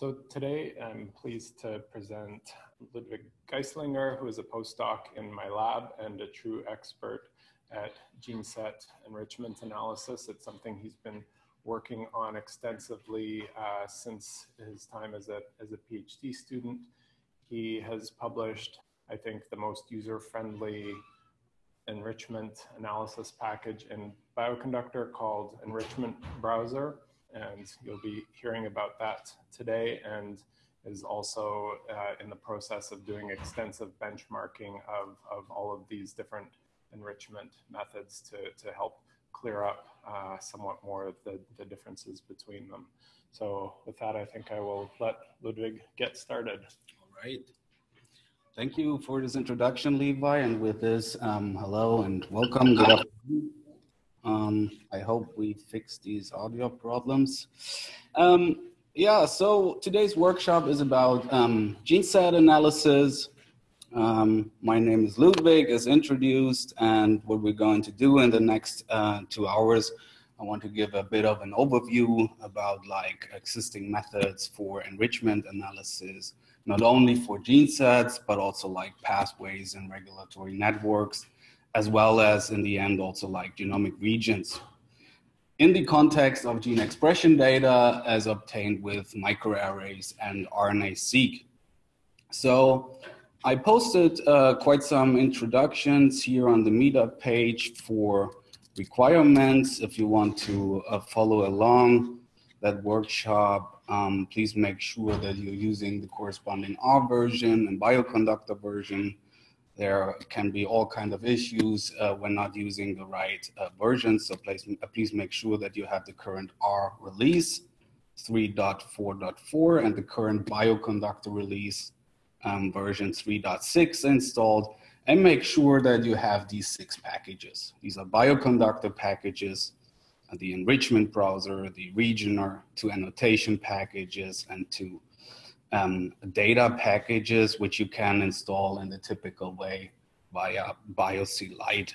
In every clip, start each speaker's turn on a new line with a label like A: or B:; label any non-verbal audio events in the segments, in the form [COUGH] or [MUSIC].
A: So today I'm pleased to present Ludwig Geistlinger, who is a postdoc in my lab and a true expert at gene set enrichment analysis. It's something he's been working on extensively uh, since his time as a, as a PhD student. He has published, I think, the most user-friendly enrichment analysis package in Bioconductor called Enrichment Browser. And you'll be hearing about that today and is also uh, in the process of doing extensive benchmarking of, of all of these different enrichment methods to, to help clear up uh, somewhat more of the, the differences between them. So with that, I think I will let Ludwig get started.
B: All right. Thank you for this introduction, Levi. And with this, um, hello and welcome. Good afternoon. Um, I hope we fix these audio problems. Um, yeah, so today's workshop is about um, gene set analysis, um, my name is Ludwig, as introduced, and what we're going to do in the next uh, two hours, I want to give a bit of an overview about like existing methods for enrichment analysis, not only for gene sets, but also like pathways and regulatory networks, as well as in the end also like genomic regions. In the context of gene expression data as obtained with microarrays and RNA-seq. So I posted uh, quite some introductions here on the meetup page for requirements. If you want to uh, follow along that workshop, um, please make sure that you're using the corresponding R version and bioconductor version. There can be all kind of issues uh, when not using the right uh, version. So please, uh, please make sure that you have the current R release 3.4.4 and the current bioconductor release um, version 3.6 installed and make sure that you have these six packages. These are bioconductor packages, uh, the enrichment browser, the regioner, two annotation packages, and two um, data packages, which you can install in the typical way via BioC Lite.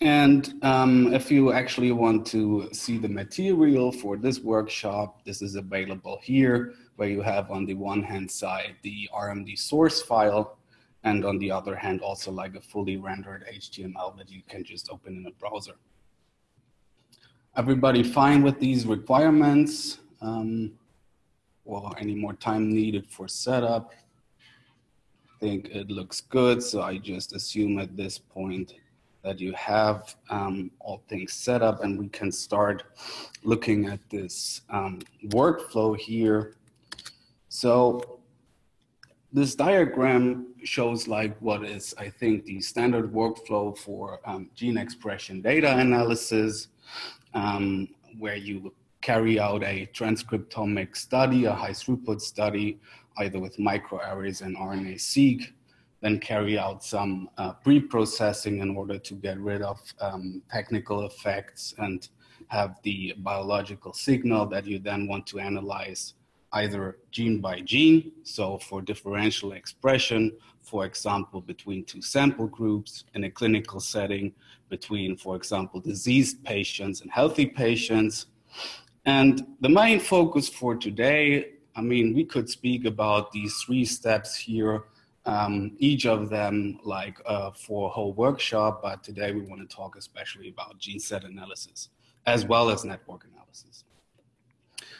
B: And um, if you actually want to see the material for this workshop, this is available here where you have on the one hand side the RMD source file and on the other hand also like a fully rendered HTML that you can just open in a browser. Everybody fine with these requirements? Um, or any more time needed for setup? I think it looks good, so I just assume at this point that you have um, all things set up and we can start looking at this um, workflow here so this diagram shows like what is, I think, the standard workflow for um, gene expression data analysis, um, where you carry out a transcriptomic study, a high throughput study, either with microarrays and RNA-seq, then carry out some uh, pre-processing in order to get rid of um, technical effects and have the biological signal that you then want to analyze either gene by gene, so for differential expression, for example, between two sample groups in a clinical setting, between, for example, diseased patients and healthy patients. And the main focus for today, I mean, we could speak about these three steps here, um, each of them like uh, for a whole workshop, but today we want to talk especially about gene set analysis as well as network analysis.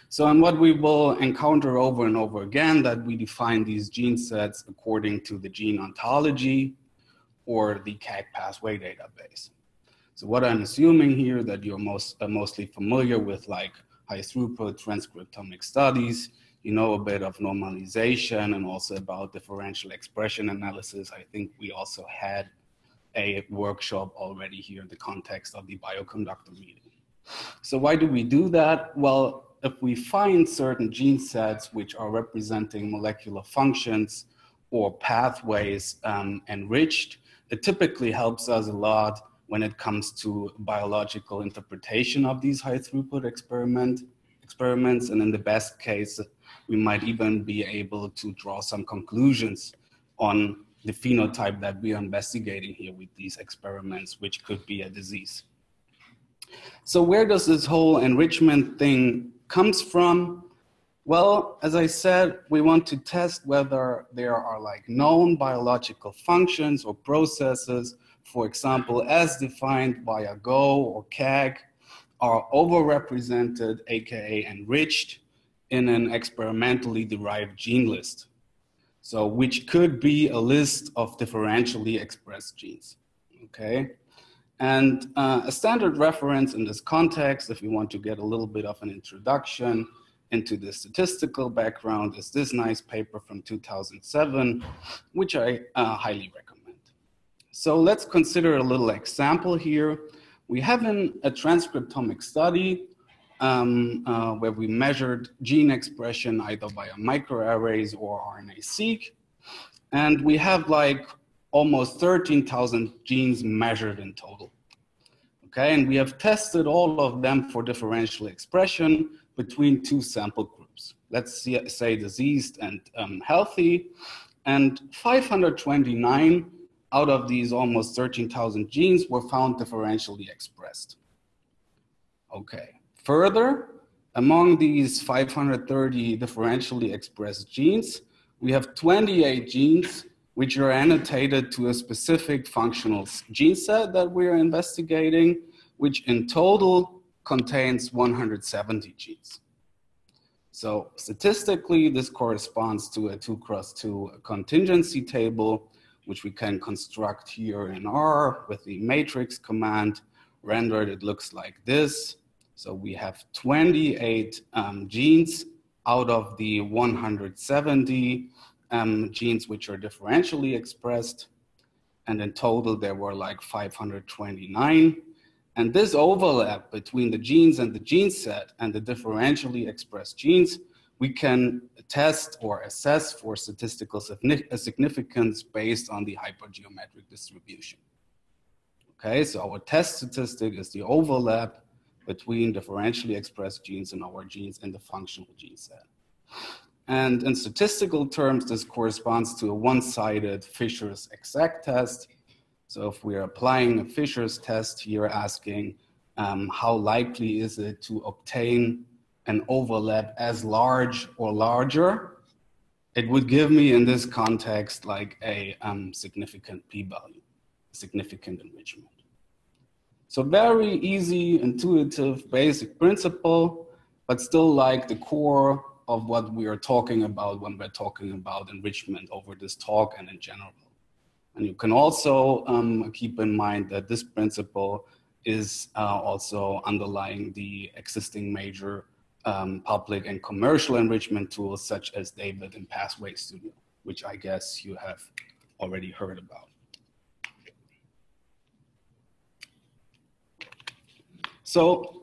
B: So, and what we will encounter over and over again that we define these gene sets according to the gene ontology or the KEGG pathway database. So what I'm assuming here that you're most, uh, mostly familiar with like high throughput transcriptomic studies, you know a bit of normalization and also about differential expression analysis. I think we also had a workshop already here in the context of the bioconductor meeting. So why do we do that? Well, if we find certain gene sets which are representing molecular functions or pathways um, enriched, it typically helps us a lot when it comes to biological interpretation of these high throughput experiment, experiments. And in the best case, we might even be able to draw some conclusions on the phenotype that we are investigating here with these experiments, which could be a disease. So where does this whole enrichment thing comes from. Well, as I said, we want to test whether there are like known biological functions or processes, for example, as defined by a GO or KEGG, are overrepresented, aka enriched, in an experimentally derived gene list. So, which could be a list of differentially expressed genes. Okay. And uh, a standard reference in this context, if you want to get a little bit of an introduction, into the statistical background is this nice paper from 2007, which I uh, highly recommend. So let's consider a little example here. We have a transcriptomic study um, uh, where we measured gene expression either via microarrays or RNA-seq. And we have like almost 13,000 genes measured in total. Okay, and we have tested all of them for differential expression between two sample groups. Let's see, say diseased and um, healthy. And 529 out of these almost 13,000 genes were found differentially expressed. Okay, further, among these 530 differentially expressed genes, we have 28 genes which are annotated to a specific functional gene set that we're investigating, which in total contains 170 genes. So statistically, this corresponds to a two cross two contingency table, which we can construct here in R with the matrix command. Rendered, it looks like this. So we have 28 um, genes out of the 170 um, genes which are differentially expressed. And in total, there were like 529. And this overlap between the genes and the gene set and the differentially expressed genes, we can test or assess for statistical significance based on the hypergeometric distribution. Okay, so our test statistic is the overlap between differentially expressed genes and our genes in the functional gene set. And in statistical terms, this corresponds to a one-sided Fisher's exact test so if we're applying a Fisher's test here, asking um, how likely is it to obtain an overlap as large or larger, it would give me in this context like a um, significant p-value, significant enrichment. So very easy, intuitive, basic principle, but still like the core of what we are talking about when we're talking about enrichment over this talk and in general. And you can also um, keep in mind that this principle is uh, also underlying the existing major um, public and commercial enrichment tools such as David and Pathway Studio, which I guess you have already heard about. So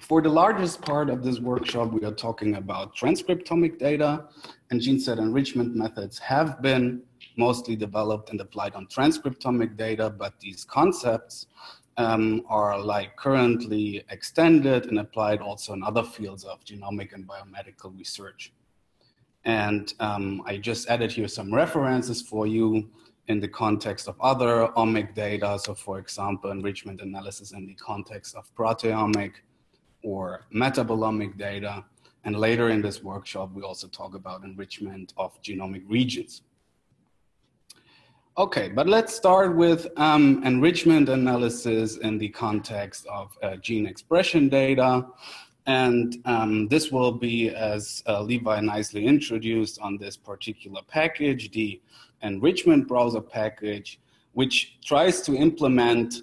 B: for the largest part of this workshop, we are talking about transcriptomic data and gene set enrichment methods have been mostly developed and applied on transcriptomic data, but these concepts um, are like currently extended and applied also in other fields of genomic and biomedical research. And um, I just added here some references for you in the context of other omic data. So for example, enrichment analysis in the context of proteomic or metabolomic data. And later in this workshop, we also talk about enrichment of genomic regions. Okay, but let's start with um, enrichment analysis in the context of uh, gene expression data. And um, this will be, as uh, Levi nicely introduced on this particular package, the enrichment browser package, which tries to implement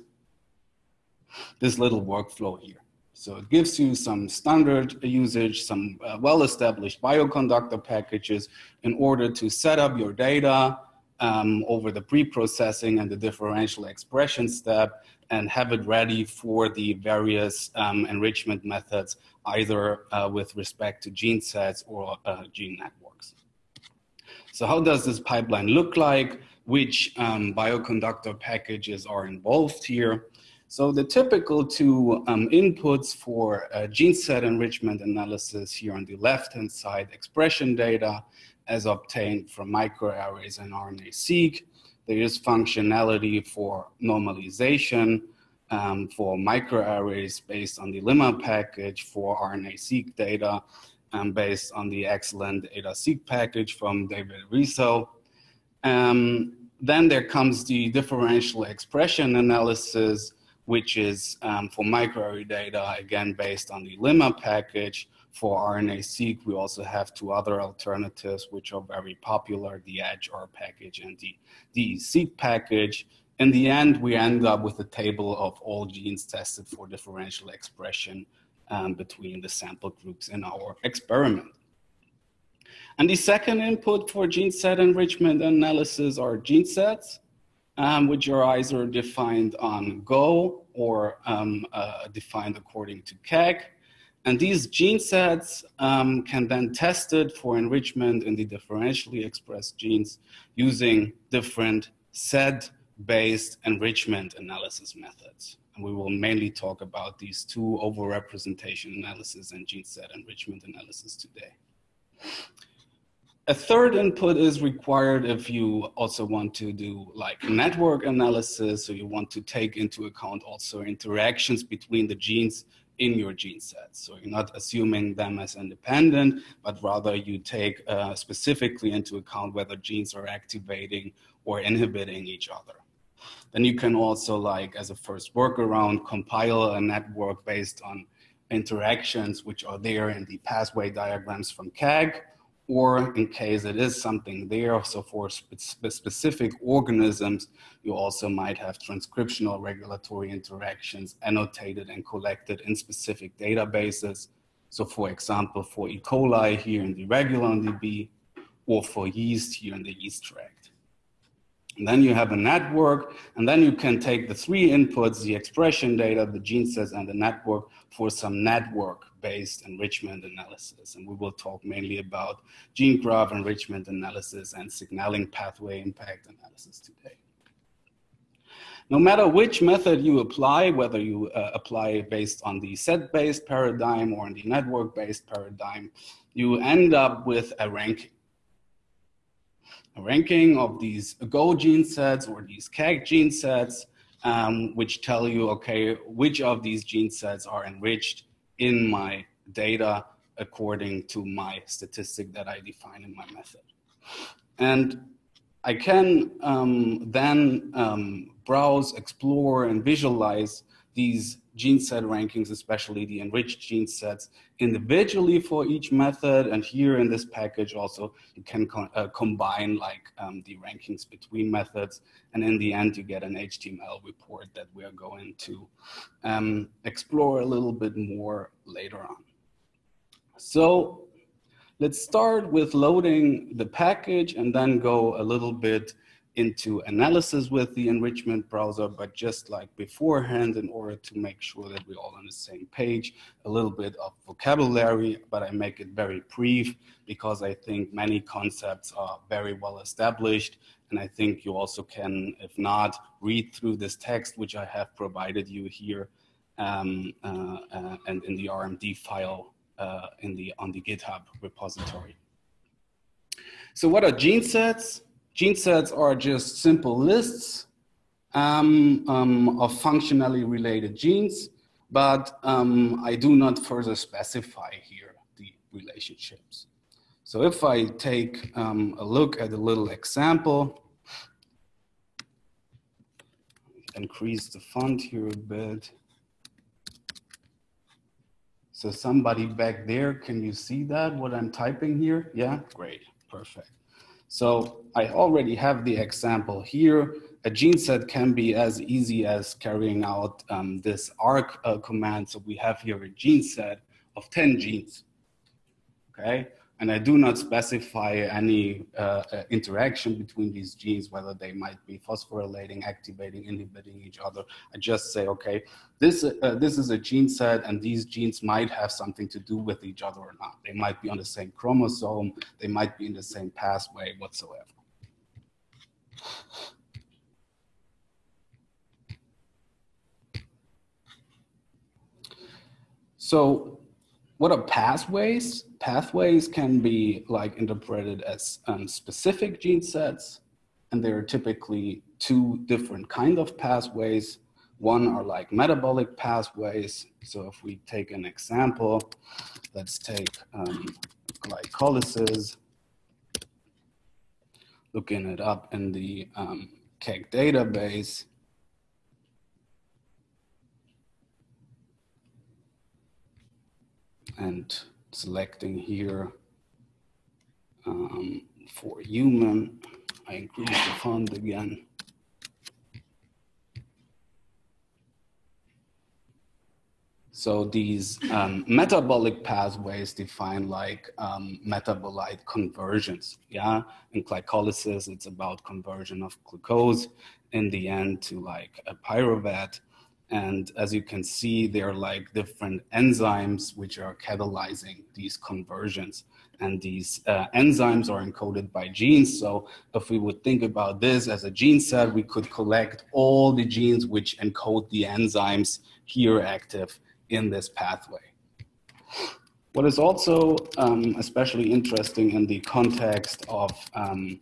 B: this little workflow here. So it gives you some standard usage, some uh, well-established bioconductor packages in order to set up your data, um, over the pre-processing and the differential expression step and have it ready for the various um, enrichment methods, either uh, with respect to gene sets or uh, gene networks. So how does this pipeline look like? Which um, bioconductor packages are involved here? So the typical two um, inputs for uh, gene set enrichment analysis here on the left-hand side, expression data, as obtained from microarrays and RNA-seq. There is functionality for normalization um, for microarrays based on the limma package for RNA-seq data. um, based on the excellent EDASeq package from David Risso. Um, then there comes the differential expression analysis, which is um, for microarray data, again, based on the Limma package. For RNA-seq, we also have two other alternatives, which are very popular, the edgeR package and the DESeq package. In the end, we end up with a table of all genes tested for differential expression um, between the sample groups in our experiment. And the second input for gene set enrichment analysis are gene sets, um, which are either defined on Go or um, uh, defined according to KEGG. And these gene sets um, can then tested for enrichment in the differentially expressed genes using different set-based enrichment analysis methods. And we will mainly talk about these two overrepresentation analysis and gene set enrichment analysis today. A third input is required if you also want to do like network analysis, so you want to take into account also interactions between the genes in your gene sets. So you're not assuming them as independent, but rather you take uh, specifically into account whether genes are activating or inhibiting each other. Then you can also like as a first workaround compile a network based on interactions which are there in the pathway diagrams from KEGG or in case it is something there, so for spe specific organisms, you also might have transcriptional regulatory interactions annotated and collected in specific databases. So for example, for E. coli here in the RegulonDB, or for yeast here in the Yeastract. And then you have a network, and then you can take the three inputs, the expression data, the gene sets, and the network for some network based enrichment analysis. And we will talk mainly about gene graph enrichment analysis and signaling pathway impact analysis today. No matter which method you apply, whether you uh, apply based on the set-based paradigm or in the network-based paradigm, you end up with a ranking. Ranking of these Go gene sets or these KEGG gene sets, um, which tell you, okay, which of these gene sets are enriched in my data according to my statistic that I define in my method. And I can um, then um, browse, explore, and visualize these gene set rankings, especially the enriched gene sets individually for each method. And here in this package also, you can co uh, combine like um, the rankings between methods. And in the end, you get an HTML report that we are going to um, explore a little bit more later on. So let's start with loading the package and then go a little bit into analysis with the enrichment browser, but just like beforehand, in order to make sure that we're all on the same page, a little bit of vocabulary, but I make it very brief because I think many concepts are very well established. And I think you also can, if not, read through this text, which I have provided you here um, uh, uh, and in the RMD file uh, in the, on the GitHub repository. So what are gene sets? Gene sets are just simple lists um, um, of functionally related genes, but um, I do not further specify here the relationships. So if I take um, a look at a little example, increase the font here a bit. So somebody back there, can you see that, what I'm typing here? Yeah, great, perfect. So I already have the example here. A gene set can be as easy as carrying out um, this arc uh, command. So we have here a gene set of 10 genes, okay? And I do not specify any uh, uh, interaction between these genes, whether they might be phosphorylating, activating, inhibiting each other. I just say, okay, this, uh, this is a gene set and these genes might have something to do with each other or not. They might be on the same chromosome, they might be in the same pathway whatsoever. So what are pathways? Pathways can be like interpreted as um, specific gene sets, and there are typically two different kind of pathways. One are like metabolic pathways. So if we take an example, let's take um, glycolysis, looking it up in the um, database. And selecting here um, for human, I increase the font again. So these um, metabolic pathways define like um, metabolite conversions. Yeah, in glycolysis, it's about conversion of glucose in the end to like a pyruvate. And as you can see, there are like different enzymes which are catalyzing these conversions. And these uh, enzymes are encoded by genes. So if we would think about this as a gene set, we could collect all the genes which encode the enzymes here active in this pathway. What is also um, especially interesting in the context of um,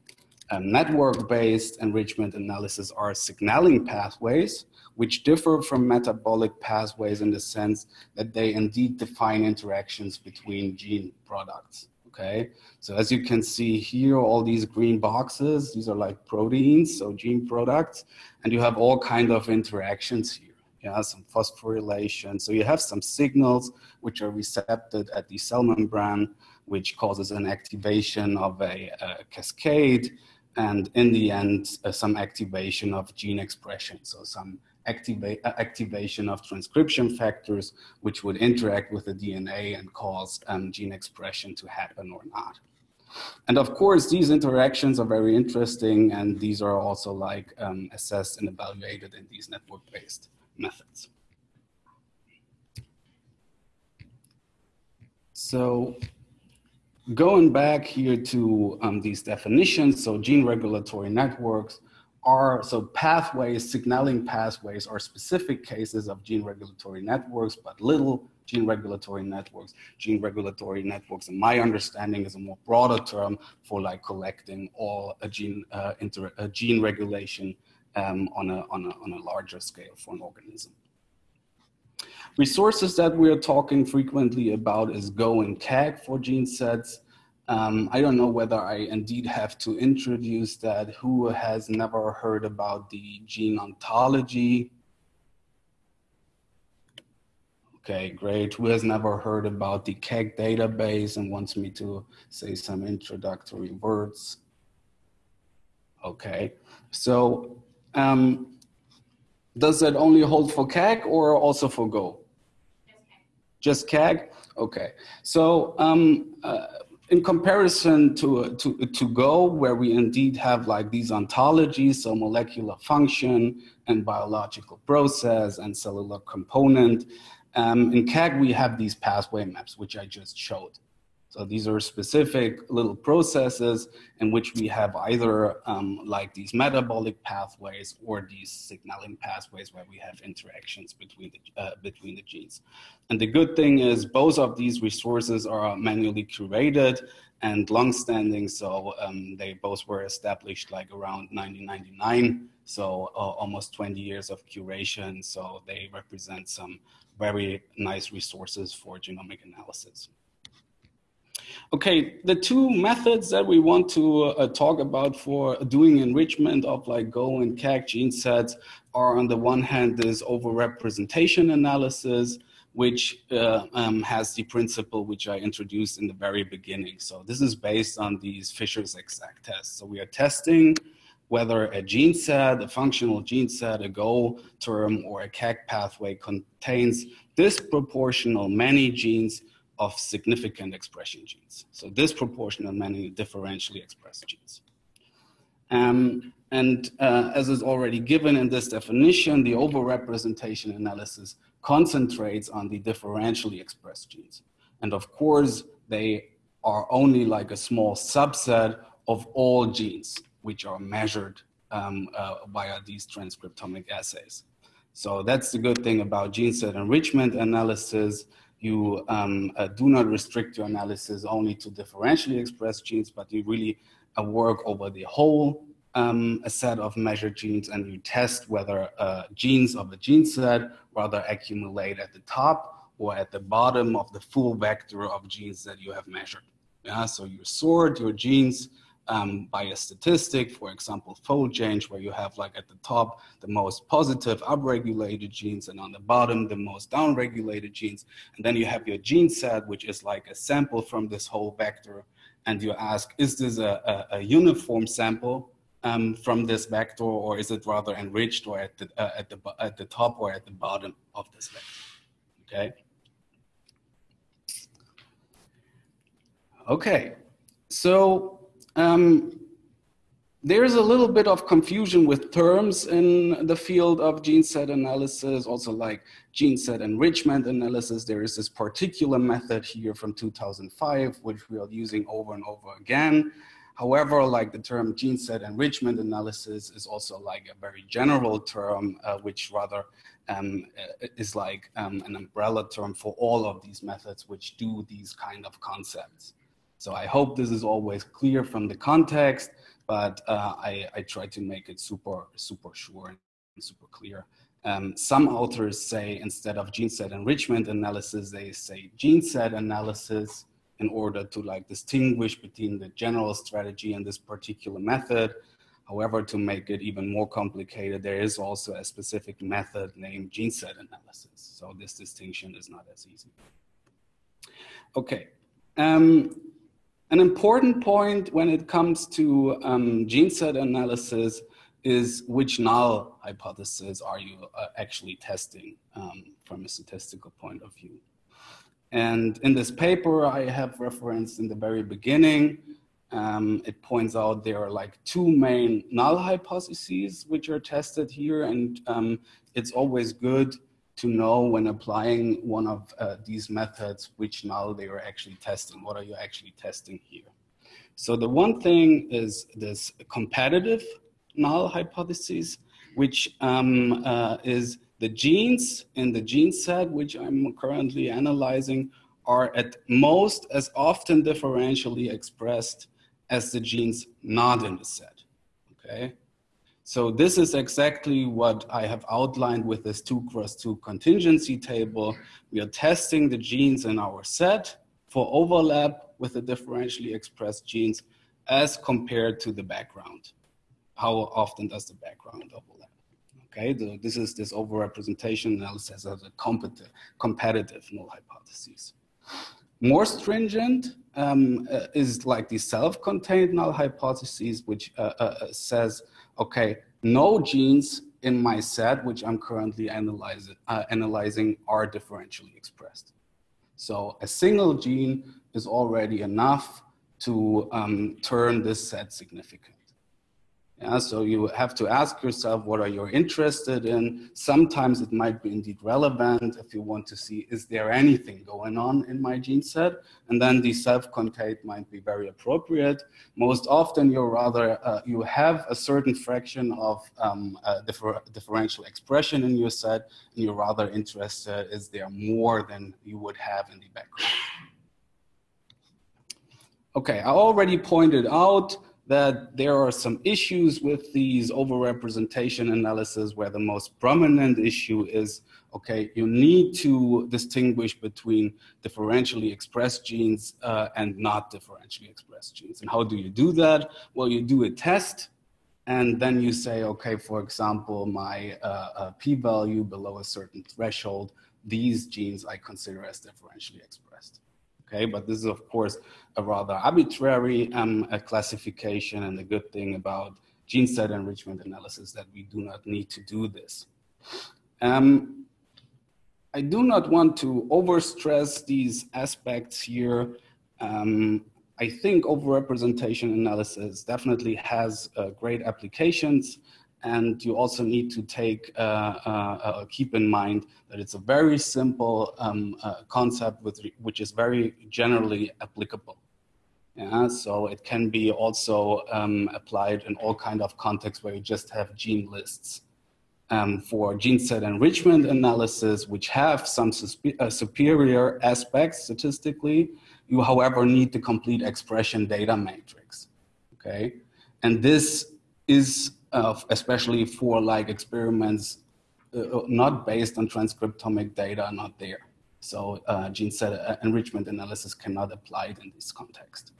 B: network-based enrichment analysis are signaling pathways, which differ from metabolic pathways in the sense that they indeed define interactions between gene products. Okay, so as you can see here, all these green boxes, these are like proteins, so gene products, and you have all kind of interactions here yeah, some phosphorylation. So you have some signals which are recepted at the cell membrane, which causes an activation of a, a cascade, and in the end, uh, some activation of gene expression. So some activa uh, activation of transcription factors, which would interact with the DNA and cause um, gene expression to happen or not. And of course, these interactions are very interesting, and these are also like um, assessed and evaluated in these network-based methods. So going back here to um, these definitions, so gene regulatory networks are, so pathways, signaling pathways are specific cases of gene regulatory networks, but little gene regulatory networks. Gene regulatory networks, in my understanding, is a more broader term for like collecting all a gene, uh, inter, a gene regulation um, on, a, on, a, on a larger scale for an organism. Resources that we're talking frequently about is Go and KEGG for gene sets. Um, I don't know whether I indeed have to introduce that. Who has never heard about the gene ontology? Okay, great. Who has never heard about the KEGG database and wants me to say some introductory words? Okay, so um, does that only hold for KEGG or also for Go? Just KEGG? Okay. So um, uh, in comparison to, to, to Go, where we indeed have like these ontologies, so molecular function and biological process and cellular component, um, in KEGG we have these pathway maps, which I just showed. So these are specific little processes in which we have either um, like these metabolic pathways or these signaling pathways where we have interactions between the, uh, between the genes. And the good thing is both of these resources are manually curated and long-standing. So um, they both were established like around 1999. So uh, almost 20 years of curation. So they represent some very nice resources for genomic analysis. Okay, the two methods that we want to uh, talk about for doing enrichment of like Go and KEGG gene sets are on the one hand this overrepresentation analysis, which uh, um, has the principle which I introduced in the very beginning. So this is based on these Fisher's exact tests. So we are testing whether a gene set, a functional gene set, a Go term, or a KEGG pathway contains disproportional many genes of significant expression genes. So disproportionate many differentially expressed genes. Um, and uh, as is already given in this definition, the overrepresentation analysis concentrates on the differentially expressed genes. And of course, they are only like a small subset of all genes which are measured um, uh, via these transcriptomic assays. So that's the good thing about gene set enrichment analysis you um, uh, do not restrict your analysis only to differentially expressed genes, but you really uh, work over the whole um, set of measured genes and you test whether uh, genes of a gene set rather accumulate at the top or at the bottom of the full vector of genes that you have measured. Yeah, so you sort your genes um, by a statistic, for example, fold change, where you have like at the top the most positive upregulated genes and on the bottom the most downregulated genes. And then you have your gene set, which is like a sample from this whole vector. And you ask, is this a, a, a uniform sample um, from this vector or is it rather enriched or at the, uh, at, the, at the top or at the bottom of this vector, okay? Okay, so um, there's a little bit of confusion with terms in the field of gene set analysis, also like gene set enrichment analysis. There is this particular method here from 2005, which we are using over and over again. However, like the term gene set enrichment analysis is also like a very general term, uh, which rather um, is like um, an umbrella term for all of these methods which do these kind of concepts. So I hope this is always clear from the context, but uh, I, I, try to make it super, super sure and super clear. Um, some authors say instead of gene set enrichment analysis, they say gene set analysis in order to like distinguish between the general strategy and this particular method. However, to make it even more complicated, there is also a specific method named gene set analysis. So this distinction is not as easy. Okay. Um, an important point when it comes to um, gene set analysis is which null hypothesis are you uh, actually testing um, from a statistical point of view. And in this paper I have referenced in the very beginning, um, it points out there are like two main null hypotheses which are tested here and um, it's always good to know when applying one of uh, these methods, which null they are actually testing. What are you actually testing here? So the one thing is this competitive null hypothesis, which um, uh, is the genes in the gene set, which I'm currently analyzing, are at most as often differentially expressed as the genes not in the set, okay? So this is exactly what I have outlined with this two cross two contingency table. We are testing the genes in our set for overlap with the differentially expressed genes as compared to the background. How often does the background overlap? Okay, the, this is this overrepresentation analysis as a competitive, competitive null hypothesis. More stringent um, uh, is like the self-contained null hypothesis, which uh, uh, says okay, no genes in my set, which I'm currently analyzing, uh, analyzing are differentially expressed. So a single gene is already enough to um, turn this set significant. Yeah, so you have to ask yourself what are you interested in. Sometimes it might be indeed relevant if you want to see is there anything going on in my gene set, and then the self-contained might be very appropriate. Most often, you're rather uh, you have a certain fraction of um, differ differential expression in your set, and you're rather interested is there more than you would have in the background. Okay, I already pointed out that there are some issues with these overrepresentation analysis where the most prominent issue is, okay, you need to distinguish between differentially expressed genes uh, and not differentially expressed genes. And how do you do that? Well, you do a test and then you say, okay, for example, my uh, uh, p-value below a certain threshold, these genes I consider as differentially expressed okay? But this is of course a rather arbitrary um, a classification and the good thing about gene set enrichment analysis that we do not need to do this. Um, I do not want to overstress these aspects here. Um, I think overrepresentation analysis definitely has uh, great applications and you also need to take uh, uh, uh, keep in mind that it's a very simple um, uh, concept with which is very generally applicable. Yeah, so it can be also um, applied in all kind of contexts where you just have gene lists. Um, for gene set enrichment analysis, which have some uh, superior aspects statistically, you, however, need the complete expression data matrix. Okay, and this is uh, especially for like experiments uh, not based on transcriptomic data, not there. So uh, gene set uh, enrichment analysis cannot apply in this context.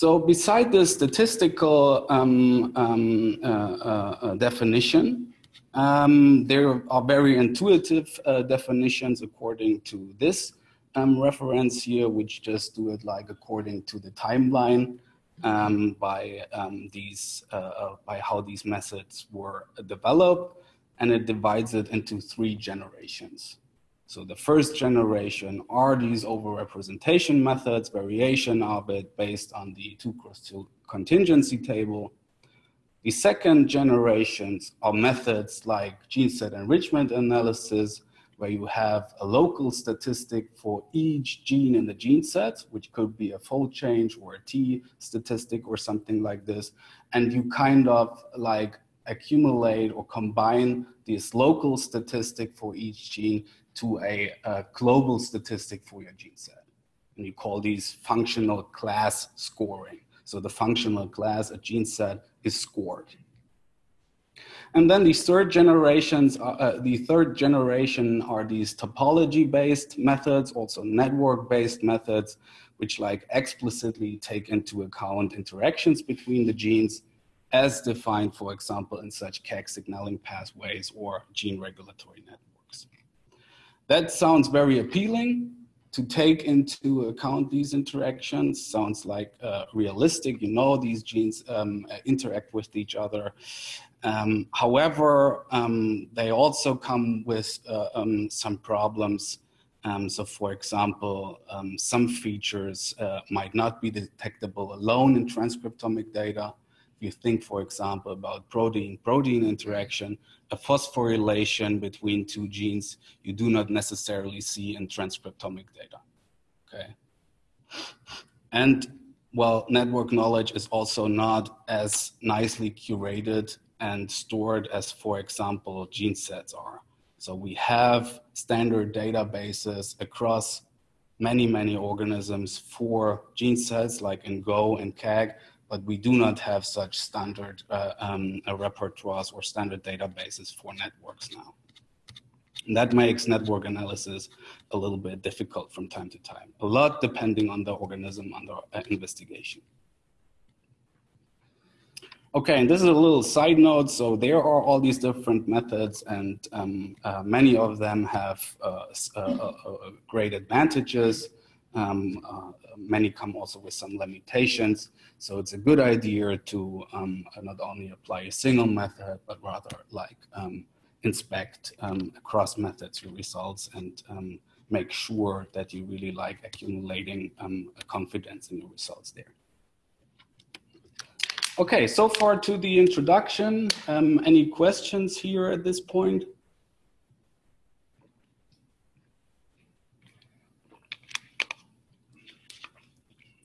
B: So beside the statistical um, um, uh, uh, definition, um, there are very intuitive uh, definitions according to this um, reference here, which just do it like according to the timeline um, by um, these, uh, uh, by how these methods were developed, and it divides it into three generations. So the first generation are these overrepresentation methods, variation of it based on the two cross two contingency table. The second generations are methods like gene set enrichment analysis, where you have a local statistic for each gene in the gene set, which could be a fold change or a T statistic or something like this. And you kind of like accumulate or combine this local statistic for each gene to a, a global statistic for your gene set. And you call these functional class scoring. So the functional class, a gene set, is scored. And then these third generations, uh, the third generation are these topology-based methods, also network-based methods, which like explicitly take into account interactions between the genes as defined, for example, in such KEGG signaling pathways or gene regulatory networks. That sounds very appealing to take into account these interactions. Sounds like uh, realistic. You know, these genes um, interact with each other. Um, however, um, they also come with uh, um, some problems. Um, so for example, um, some features uh, might not be detectable alone in transcriptomic data. You think, for example, about protein-protein interaction, a phosphorylation between two genes, you do not necessarily see in transcriptomic data, okay? And well, network knowledge is also not as nicely curated and stored as, for example, gene sets are. So we have standard databases across many, many organisms for gene sets like in Go and KEGG, but we do not have such standard uh, um, uh, repertoires or standard databases for networks now. And that makes network analysis a little bit difficult from time to time, a lot depending on the organism under uh, investigation. Okay, and this is a little side note. So there are all these different methods and um, uh, many of them have uh, uh, uh, great advantages. Um, many come also with some limitations. So it's a good idea to um, not only apply a single method, but rather like um, inspect um, across methods your results and um, make sure that you really like accumulating confidence in your results there. Okay, so far to the introduction. Um, any questions here at this point?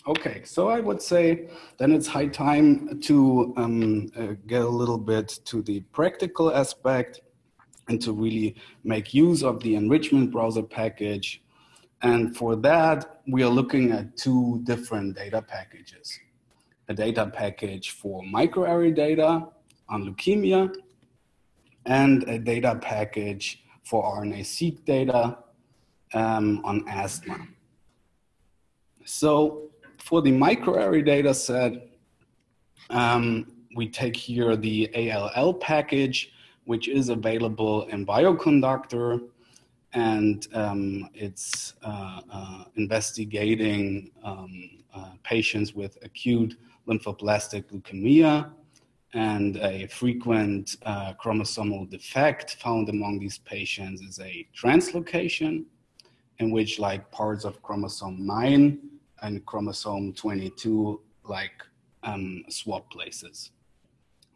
B: Okay, so I would say then it's high time to um, uh, get a little bit to the practical aspect and to really make use of the enrichment browser package. And for that, we are looking at two different data packages a data package for microarray data on leukemia and a data package for RNA-seq data um, on asthma. So for the microarray data set, um, we take here the ALL package, which is available in Bioconductor, and um, it's uh, uh, investigating um, uh, patients with acute lymphoblastic leukemia and a frequent uh, chromosomal defect found among these patients is a translocation in which like parts of chromosome 9 and chromosome 22 like um, swap places.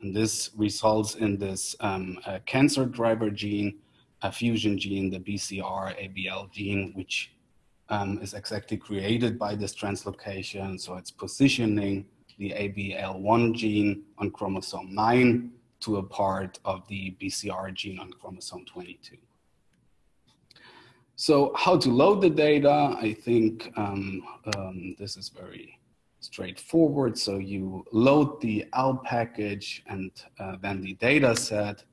B: And this results in this um, cancer driver gene, a fusion gene, the BCR ABL gene, which um, is exactly created by this translocation. So it's positioning the ABL1 gene on chromosome 9 to a part of the BCR gene on chromosome 22. So how to load the data, I think um, um, this is very straightforward. So you load the L package and uh, then the data set,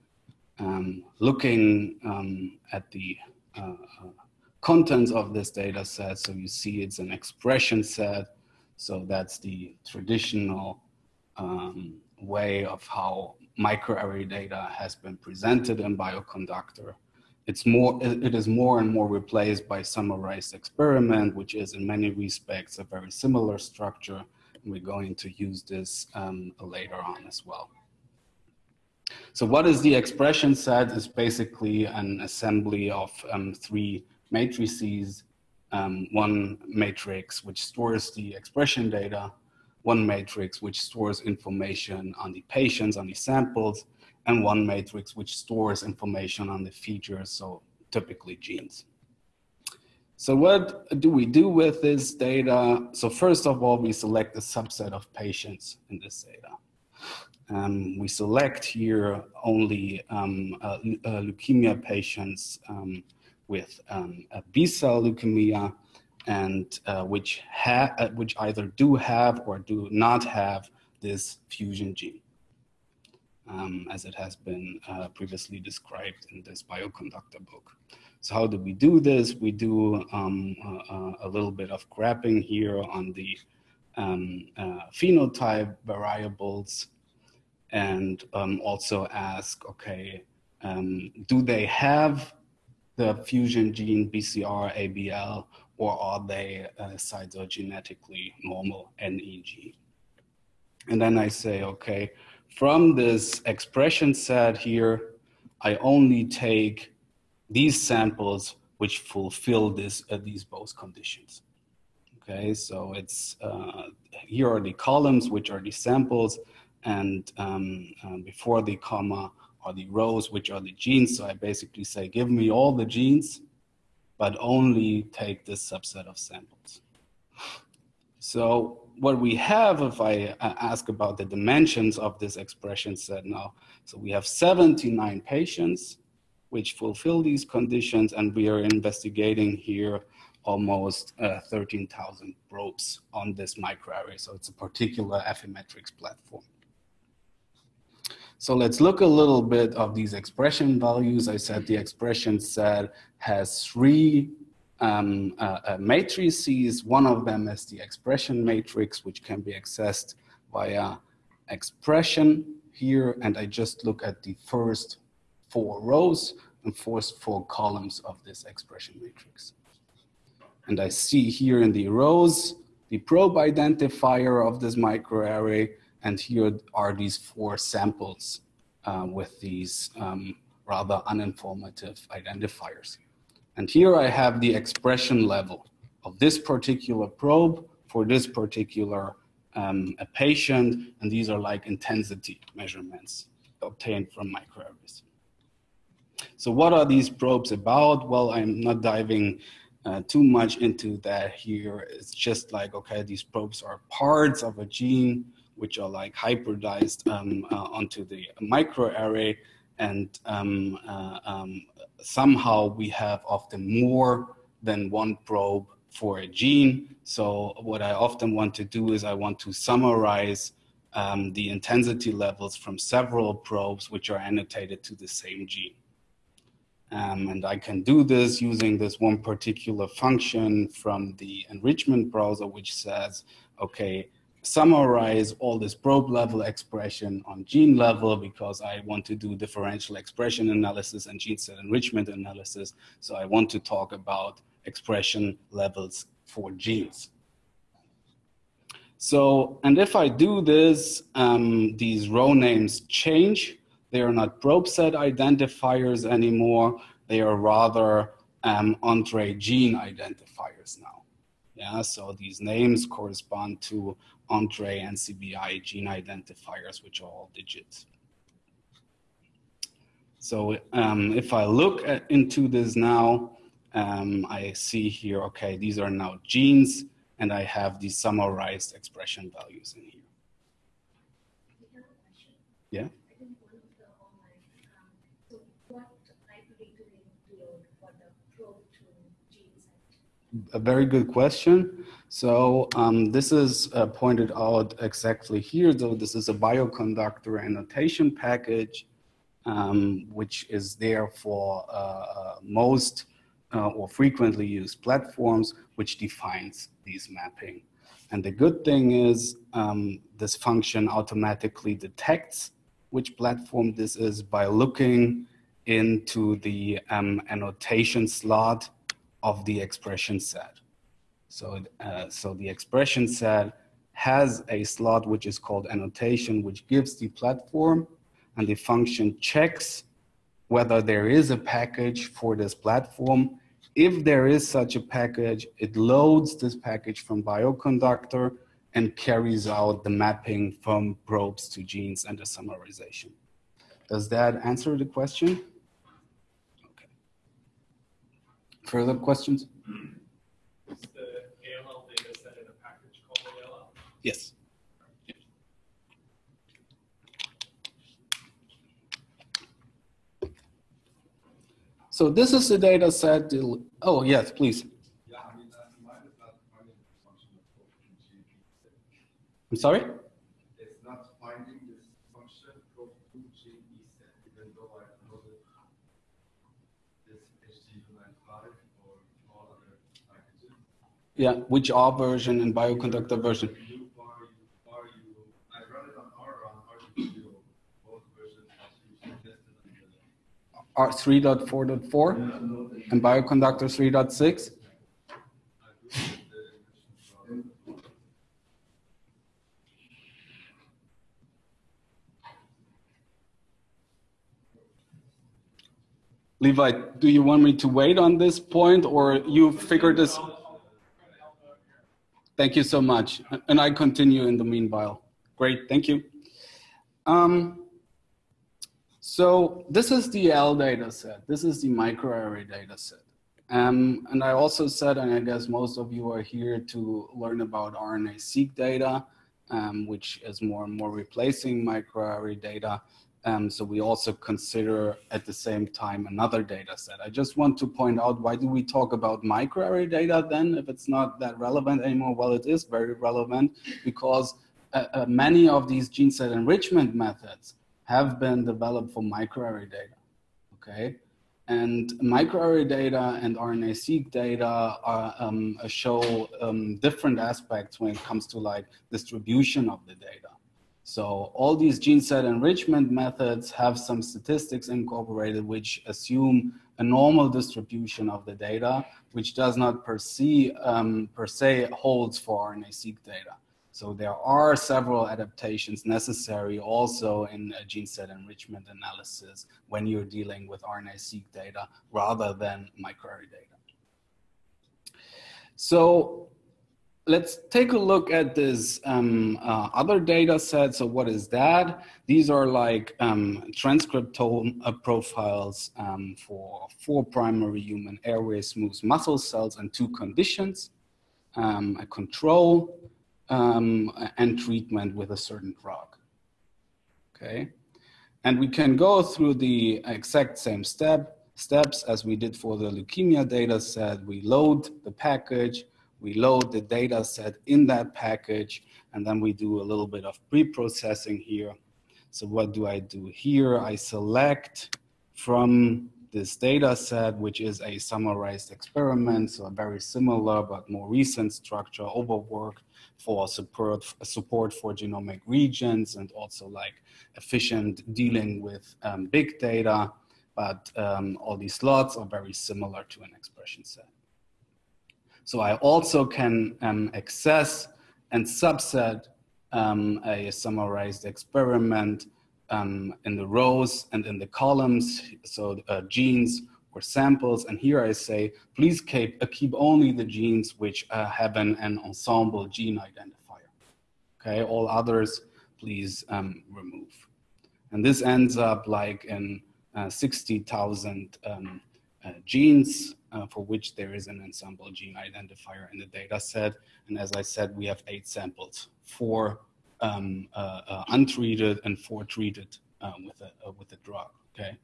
B: um, looking um, at the uh, contents of this data set. So you see it's an expression set. So that's the traditional um, way of how microarray data has been presented in Bioconductor. It's more, it is more and more replaced by summarized experiment, which is in many respects a very similar structure. We're going to use this um, later on as well. So what is the expression set is basically an assembly of um, three matrices, um, one matrix which stores the expression data, one matrix which stores information on the patients, on the samples, and one matrix which stores information on the features, so typically genes. So what do we do with this data? So first of all, we select a subset of patients in this data. Um, we select here only um, uh, uh, leukemia patients um, with um, B-cell leukemia and uh, which, uh, which either do have or do not have this fusion gene, um, as it has been uh, previously described in this bioconductor book. So how do we do this? We do um, a little bit of grabbing here on the um, uh, phenotype variables and um, also ask, okay, um, do they have the fusion gene BCR, ABL, or are they uh, cytogenetically normal NEG? And then I say, okay, from this expression set here, I only take these samples which fulfill this, uh, these both conditions. Okay, so it's, uh, here are the columns, which are the samples, and um, uh, before the comma, are the rows, which are the genes. So I basically say, give me all the genes, but only take this subset of samples. So what we have, if I uh, ask about the dimensions of this expression set now, so we have 79 patients which fulfill these conditions, and we are investigating here almost uh, 13,000 probes on this microarray. So it's a particular Affymetrix platform. So let's look a little bit of these expression values. I said the expression set has three um, uh, uh, matrices. One of them is the expression matrix, which can be accessed via expression here. And I just look at the first four rows and first four columns of this expression matrix. And I see here in the rows, the probe identifier of this microarray and here are these four samples uh, with these um, rather uninformative identifiers. And here I have the expression level of this particular probe for this particular um, a patient, and these are like intensity measurements obtained from microarrays. So what are these probes about? Well, I'm not diving uh, too much into that here. It's just like, okay, these probes are parts of a gene which are like hybridized um, uh, onto the microarray. And um, uh, um, somehow we have often more than one probe for a gene. So what I often want to do is I want to summarize um, the intensity levels from several probes which are annotated to the same gene. Um, and I can do this using this one particular function from the enrichment browser, which says, okay, summarize all this probe level expression on gene level because I want to do differential expression analysis and gene set enrichment analysis. So I want to talk about expression levels for genes. So, and if I do this, um, these row names change. They are not probe set identifiers anymore. They are rather um, Entrez gene identifiers now. Yeah, so these names correspond to Entrez NCBI gene identifiers, which are all digits. So um, if I look at, into this now, um, I see here, okay, these are now genes, and I have these summarized expression values in here. Yeah? A very good question. So um, this is uh, pointed out exactly here, though this is a bioconductor annotation package, um, which is there for uh, uh most uh, or frequently used platforms, which defines these mapping. And the good thing is um, this function automatically detects which platform this is by looking into the um, annotation slot of the expression set. So, uh, so the expression set has a slot which is called annotation, which gives the platform and the function checks whether there is a package for this platform if there is such a package, it loads this package from Bioconductor and carries out the mapping from probes to genes and the summarization. Does that answer the question? Okay. Further questions?
A: Is the ALL data set in a package called ALL?
B: Yes. So this is the data set. Oh, yes, please. I'm sorry?
C: It's not finding this function called 2G set, even though I know this HT295 or all other packages.
B: Yeah, which R version and bioconductor version? R 3.4.4 and bioconductor 3.6. Levi, do you want me to wait on this point or you figured this? Thank you so much. And I continue in the meanwhile. Great, thank you. Um, so this is the L data set. This is the microarray data set. Um, and I also said, and I guess most of you are here to learn about RNA-seq data, um, which is more and more replacing microarray data. Um, so we also consider at the same time another data set. I just want to point out, why do we talk about microarray data then if it's not that relevant anymore? Well, it is very relevant because uh, uh, many of these gene set enrichment methods have been developed for microarray data, okay? And microarray data and RNA-seq data are, um, show um, different aspects when it comes to like distribution of the data. So all these gene set enrichment methods have some statistics incorporated which assume a normal distribution of the data, which does not per se, um, per se holds for RNA-seq data. So there are several adaptations necessary also in gene set enrichment analysis when you're dealing with RNA-seq data rather than microarray data. So let's take a look at this um, uh, other data set. So what is that? These are like um, transcriptome uh, profiles um, for four primary human airway smooth muscle cells and two conditions, um, a control, um, and treatment with a certain drug. Okay, and we can go through the exact same step steps as we did for the leukemia data set. We load the package, we load the data set in that package, and then we do a little bit of pre-processing here. So what do I do here? I select from this data set, which is a summarized experiment, so a very similar but more recent structure overwork for support, support for genomic regions and also like efficient dealing with um, big data. But um, all these slots are very similar to an expression set. So I also can um, access and subset um, a summarized experiment um, in the rows and in the columns, so uh, genes or samples. And here I say, please keep, uh, keep only the genes which uh, have an, an, Ensembl gene identifier. Okay, all others, please um, remove. And this ends up like in uh, 60,000 um, genes uh, for which there is an Ensembl gene identifier in the data set. And as I said, we have eight samples, four um, untreated and four treated with, a, with a drug, okay?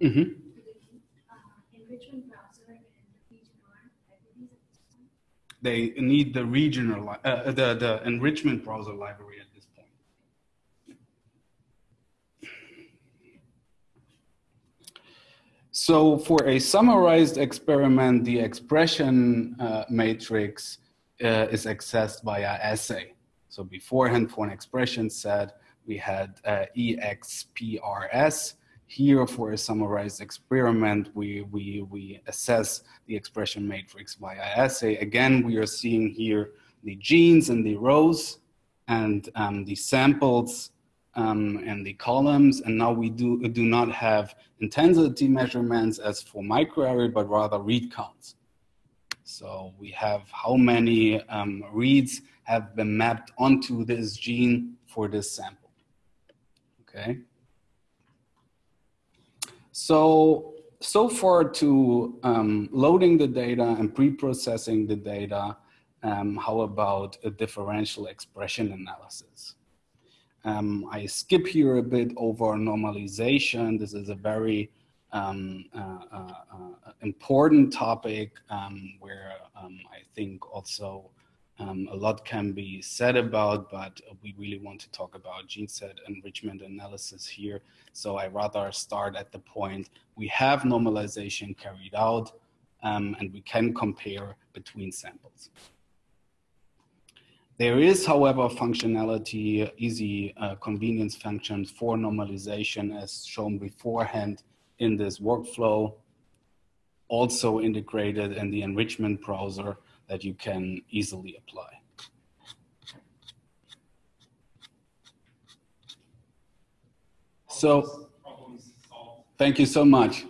B: Mm-hmm. they need the regional, uh, the, the enrichment browser library at this point. So for a summarized experiment, the expression uh, matrix uh, is accessed via assay. So beforehand for an expression set, we had uh, EXPRS. Here for a summarized experiment, we, we, we assess the expression matrix via assay. Again, we are seeing here the genes and the rows and um, the samples um, and the columns. And now we do, do not have intensity measurements as for microarray, but rather read counts. So we have how many um, reads have been mapped onto this gene for this sample. Okay. So, so far to um, loading the data and pre-processing the data, um, how about a differential expression analysis? Um, I skip here a bit over normalization. This is a very um, uh, uh, uh, important topic um, where um, I think also um, a lot can be said about, but we really want to talk about gene set enrichment analysis here. So I rather start at the point we have normalization carried out um, and we can compare between samples. There is, however, functionality, easy uh, convenience functions for normalization as shown beforehand in this workflow, also integrated in the enrichment browser that you can easily apply. So, thank you so much.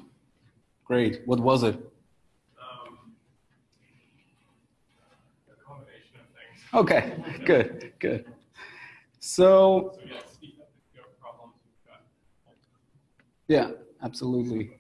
B: Great. What was it?
A: Um, a combination of things.
B: Okay, good, good. So,
A: yeah,
B: absolutely.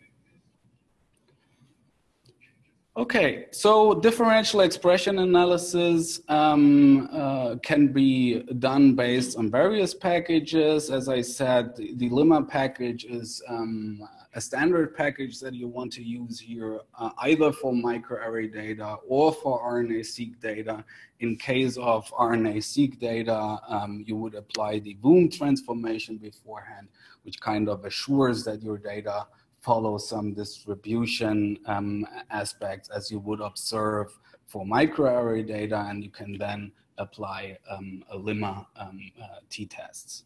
B: Okay, so differential expression analysis um, uh, can be done based on various packages. As I said, the, the Limma package is um, a standard package that you want to use here, uh, either for microarray data or for RNA-seq data. In case of RNA-seq data, um, you would apply the Voom transformation beforehand, which kind of assures that your data follow some distribution um, aspects as you would observe for microarray data, and you can then apply um, a limma um, uh, t-tests.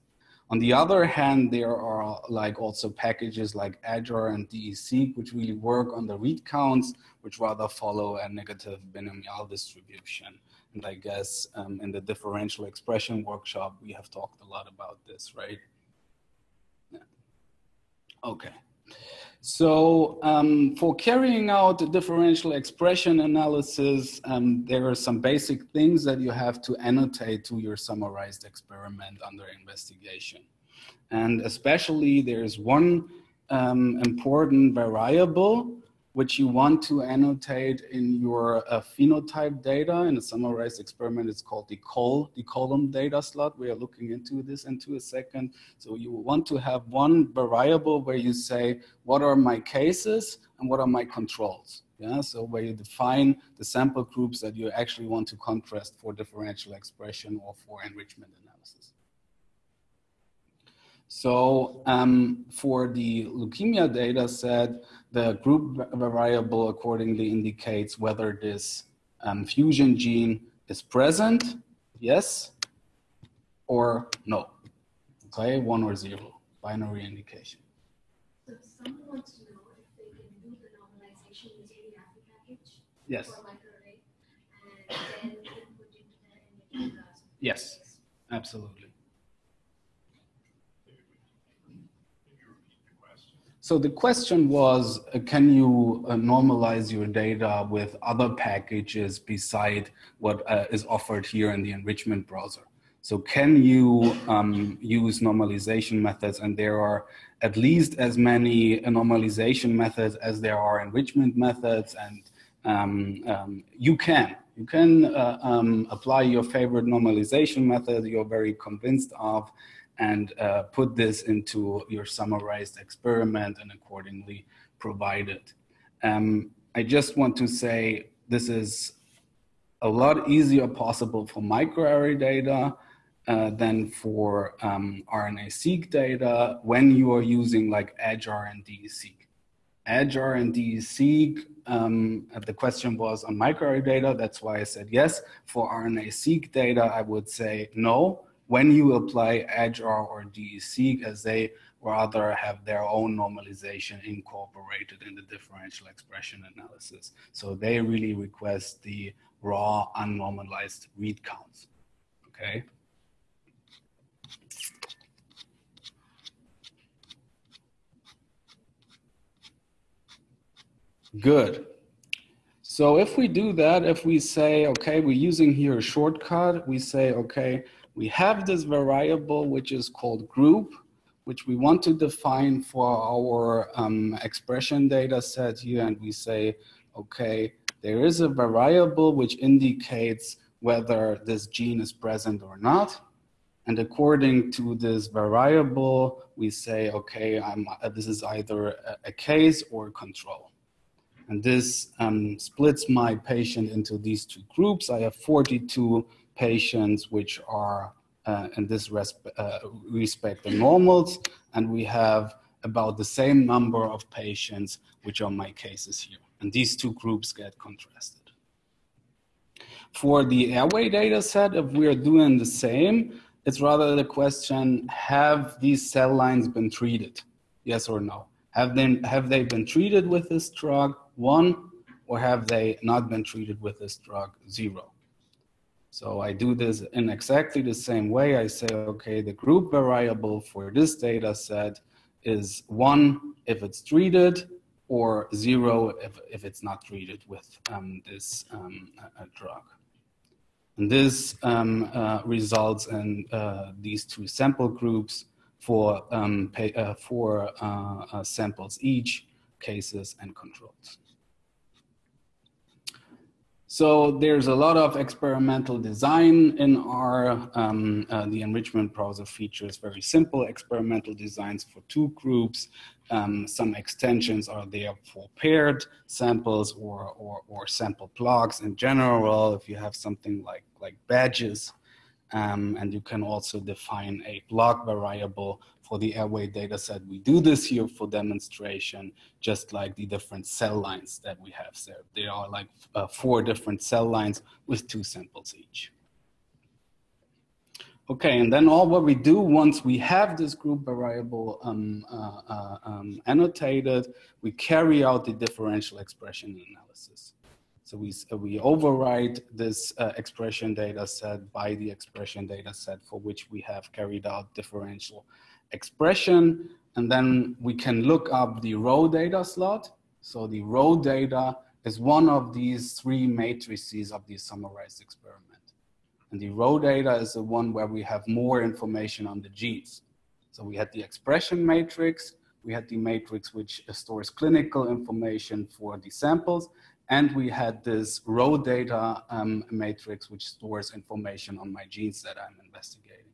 B: On the other hand, there are like also packages like edgeR and DESeq, which really work on the read counts, which rather follow a negative binomial distribution. And I guess um, in the differential expression workshop, we have talked a lot about this, right? Yeah. Okay. So um, for carrying out the differential expression analysis, um, there are some basic things that you have to annotate to your summarized experiment under investigation. And especially there's one um, important variable which you want to annotate in your uh, phenotype data. In a summarized experiment, it's called the col, the column data slot. We are looking into this into a second. So you want to have one variable where you say, what are my cases and what are my controls? Yeah, so where you define the sample groups that you actually want to contrast for differential expression or for enrichment analysis. So um, for the leukemia data set, the group variable accordingly indicates whether this um, fusion gene is present, yes, or no. Okay, one or zero, binary indication.
D: So if someone wants to know if they can do the normalization using the API package
B: Yes,
D: for microarray and then input into the
B: yes, absolutely.
A: Maybe repeat the question.
B: So the question was, uh, can you uh, normalize your data with other packages beside what uh, is offered here in the enrichment browser? So can you um, use normalization methods? And there are at least as many uh, normalization methods as there are enrichment methods. And um, um, you can. You can uh, um, apply your favorite normalization method you're very convinced of and uh, put this into your summarized experiment and accordingly provide it. Um, I just want to say this is a lot easier possible for microarray data uh, than for um, RNA-seq data when you are using like DESeq. EdgeR and DESeq, um, the question was on microarray data, that's why I said yes. For RNA-seq data, I would say no. When you apply EdgeR or DESeq, as they rather have their own normalization incorporated in the differential expression analysis. So they really request the raw unnormalized read counts, okay? Good. So if we do that, if we say, okay, we're using here a shortcut, we say, okay, we have this variable which is called group, which we want to define for our um, expression data set here. And we say, okay, there is a variable which indicates whether this gene is present or not. And according to this variable, we say, okay, I'm, uh, this is either a, a case or a control. And this um, splits my patient into these two groups. I have 42 patients which are uh, in this uh, respect the normals, and we have about the same number of patients which are my cases here. And these two groups get contrasted. For the airway data set, if we are doing the same, it's rather the question, have these cell lines been treated? Yes or no? Have have they been treated with this drug? One, or have they not been treated with this drug? Zero. So I do this in exactly the same way. I say, okay, the group variable for this data set is one if it's treated, or zero if, if it's not treated with um, this um, drug. And this um, uh, results in uh, these two sample groups for, um, pay, uh, for uh, uh, samples each, cases and controls. So there's a lot of experimental design in R. Um, uh, the enrichment browser features very simple experimental designs for two groups. Um, some extensions are there for paired samples or, or, or, sample blocks in general. If you have something like, like badges, um, and you can also define a block variable for the airway data set. We do this here for demonstration, just like the different cell lines that we have there. There are like uh, four different cell lines with two samples each. Okay, and then all what we do once we have this group variable um, uh, uh, um, annotated, we carry out the differential expression analysis. So we, we this uh, expression data set by the expression data set for which we have carried out differential expression. And then we can look up the row data slot. So the row data is one of these three matrices of the summarized experiment. And the row data is the one where we have more information on the genes. So we had the expression matrix, we had the matrix which stores clinical information for the samples, and we had this row data um, matrix which stores information on my genes that I'm investigating.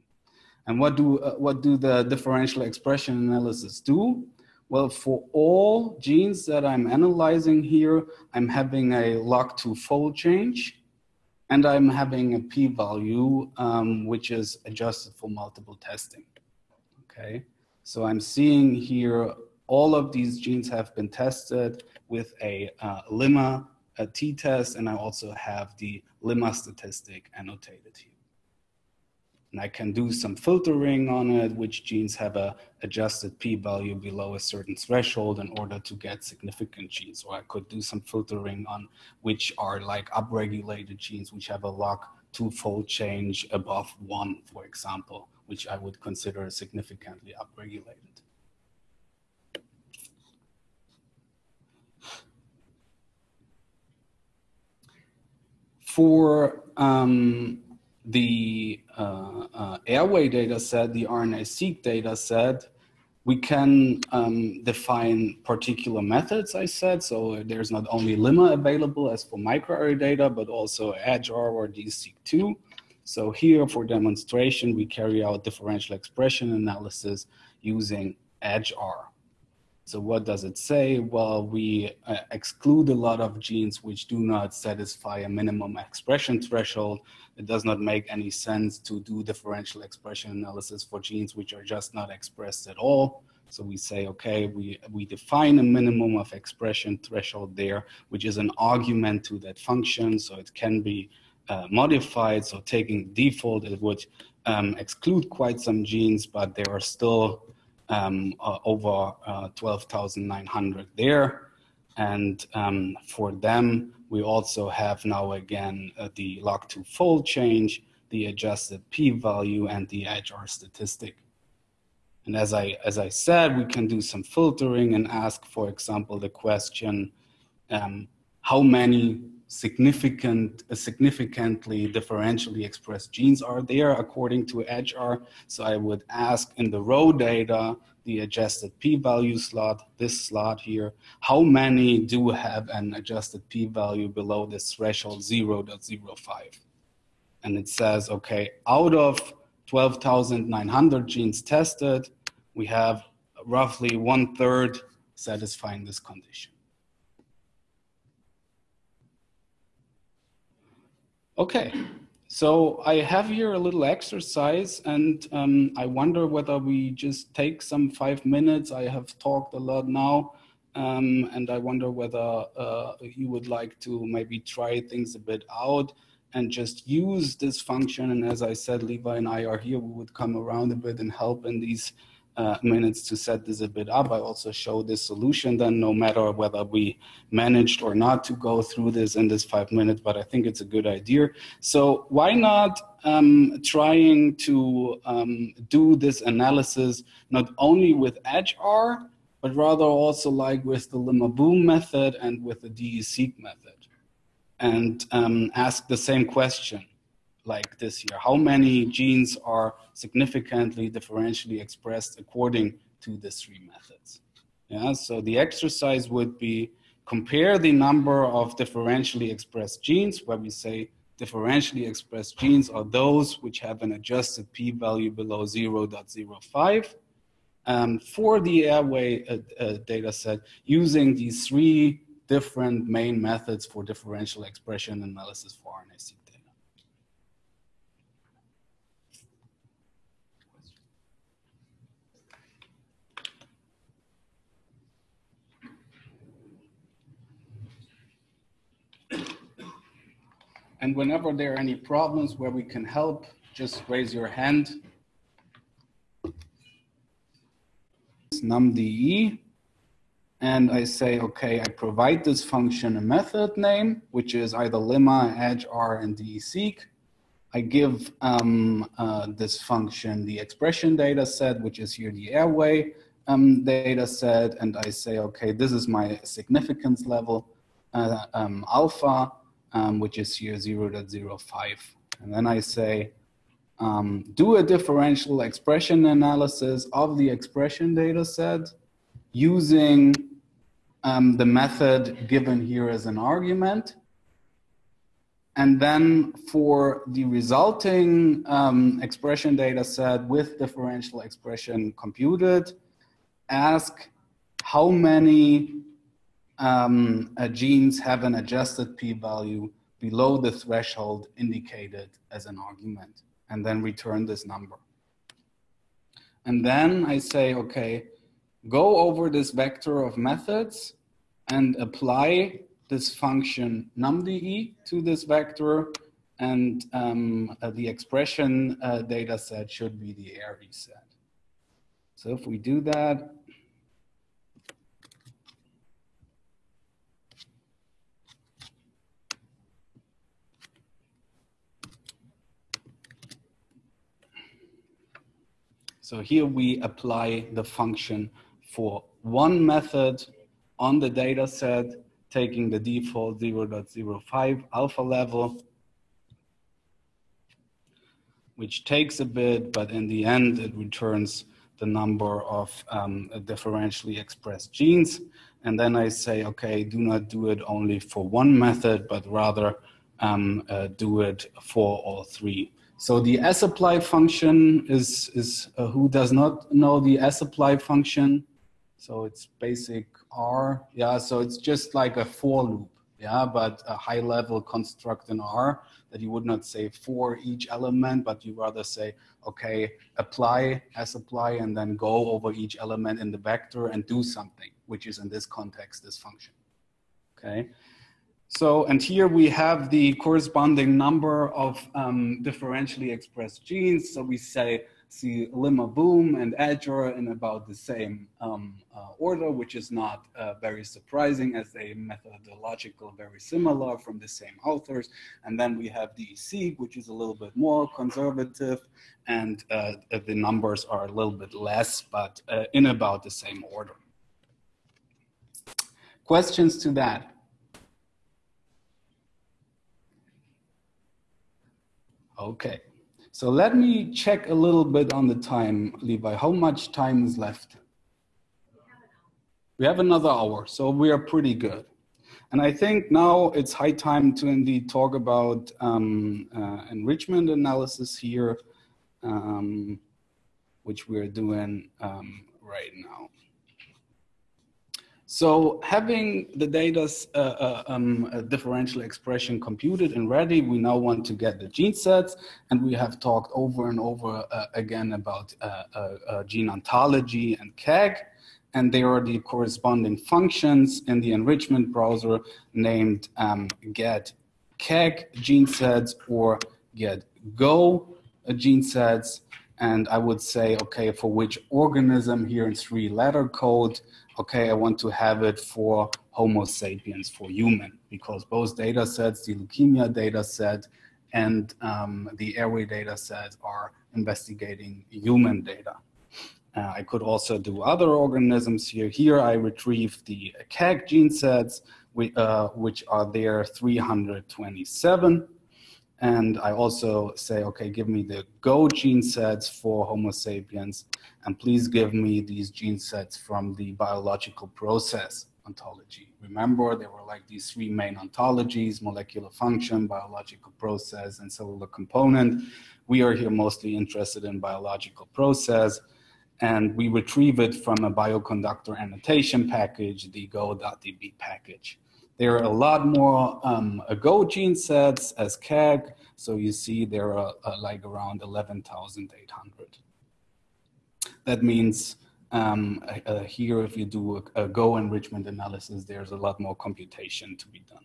B: And what do, uh, what do the differential expression analysis do? Well, for all genes that I'm analyzing here, I'm having a log2 fold change and I'm having a p-value um, which is adjusted for multiple testing, okay? So I'm seeing here all of these genes have been tested with a uh, limma a t-test, and I also have the limma statistic annotated here. And I can do some filtering on it, which genes have a adjusted p-value below a certain threshold in order to get significant genes. Or I could do some filtering on which are like upregulated genes, which have a log two-fold change above one, for example, which I would consider significantly upregulated. For um, the uh, uh, airway data set, the RNA-seq data set, we can um, define particular methods, I said. So there's not only limma available as for microarray data, but also EdgeR or DESeq2. So here for demonstration, we carry out differential expression analysis using EdgeR. So what does it say? Well, we uh, exclude a lot of genes which do not satisfy a minimum expression threshold. It does not make any sense to do differential expression analysis for genes which are just not expressed at all. So we say, okay, we, we define a minimum of expression threshold there, which is an argument to that function. So it can be uh, modified. So taking default, it would um, exclude quite some genes, but there are still um, uh, over uh, 12,900 there. And um, for them, we also have now again uh, the log2 fold change, the adjusted p-value, and the edgeR statistic. And as I, as I said, we can do some filtering and ask, for example, the question, um, how many significant, uh, significantly differentially expressed genes are there according to edgeR. So I would ask in the row data, the adjusted p-value slot, this slot here, how many do have an adjusted p-value below this threshold 0.05? And it says, okay, out of 12,900 genes tested, we have roughly one third satisfying this condition. Okay, so I have here a little exercise and um, I wonder whether we just take some five minutes. I have talked a lot now um, and I wonder whether uh, you would like to maybe try things a bit out and just use this function. And as I said, Levi and I are here, we would come around a bit and help in these uh, minutes to set this a bit up. I also show this solution then no matter whether we managed or not to go through this in this five minutes, but I think it's a good idea. So why not um, trying to um, do this analysis not only with EdgeR, but rather also like with the Limma-voom method and with the DESeq method and um, ask the same question like this here. How many genes are significantly differentially expressed according to the three methods? Yeah, so the exercise would be compare the number of differentially expressed genes where we say differentially expressed genes are those which have an adjusted p-value below 0.05 um, for the airway uh, uh, data set using these three different main methods for differential expression analysis for RNA-seq And whenever there are any problems where we can help, just raise your hand. numde, and I say, okay, I provide this function a method name, which is either limma, edgeR, and DESeq. I give um, uh, this function the expression data set, which is here the airway um, data set, and I say, okay, this is my significance level, uh, um, alpha, um, which is here 0 0.05. And then I say, um, do a differential expression analysis of the expression data set using um, the method given here as an argument. And then for the resulting um, expression data set with differential expression computed, ask how many um, genes have an adjusted p-value below the threshold indicated as an argument, and then return this number. And then I say, okay, go over this vector of methods and apply this function numde to this vector, and um, uh, the expression uh, data set should be the ARV set. So if we do that, So here we apply the function for one method on the data set, taking the default 0.05 alpha level, which takes a bit, but in the end, it returns the number of um, differentially expressed genes. And then I say, okay, do not do it only for one method, but rather um, uh, do it for all three. So the sapply function is, is uh, who does not know the sapply function? So it's basic R. Yeah, so it's just like a for loop. Yeah, but a high level construct in R that you would not say for each element, but you rather say, okay, apply as apply and then go over each element in the vector and do something, which is in this context, this function. Okay. So, and here we have the corresponding number of um, differentially expressed genes. So we say see limma voom and edgeR in about the same um, uh, order, which is not uh, very surprising as they methodological very similar from the same authors. And then we have the DESeq, which is a little bit more conservative, and uh, the numbers are a little bit less, but uh, in about the same order. Questions to that? Okay. So let me check a little bit on the time, Levi. How much time is left? We have another hour, so we are pretty good. And I think now it's high time to indeed talk about um, uh, enrichment analysis here, um, which we're doing um, right now. So having the data's uh, uh, um, differential expression computed and ready, we now want to get the gene sets. And we have talked over and over uh, again about uh, uh, gene ontology and KEGG. And there are the corresponding functions in the enrichment browser named um, get KEGG gene sets or get go gene sets. And I would say, okay, for which organism here in three letter code, okay, I want to have it for Homo sapiens, for human, because both data sets, the leukemia data set and um, the airway data set are investigating human data. Uh, I could also do other organisms here. Here I retrieve the KEGG gene sets, uh, which are there 327. And I also say, okay, give me the Go gene sets for Homo sapiens, and please give me these gene sets from the biological process ontology. Remember, there were like these three main ontologies, molecular function, biological process, and cellular component. We are here mostly interested in biological process, and we retrieve it from a bioconductor annotation package, the go.db package. There are a lot more um, Go gene sets as KEGG. So you see there are uh, like around 11,800. That means um, uh, here, if you do a, a, Go enrichment analysis, there's a lot more computation to be done.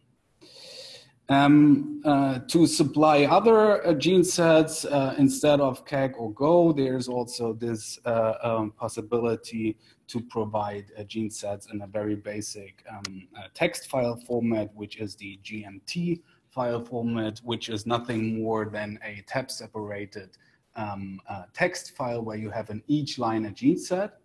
B: Um, uh, to supply other uh, gene sets uh, instead of KEGG or Go, there's also this uh, um, possibility to provide uh, gene sets in a very basic um, uh, text file format, which is the GMT file format, which is nothing more than a tab separated um, text file where you have in each line a gene set.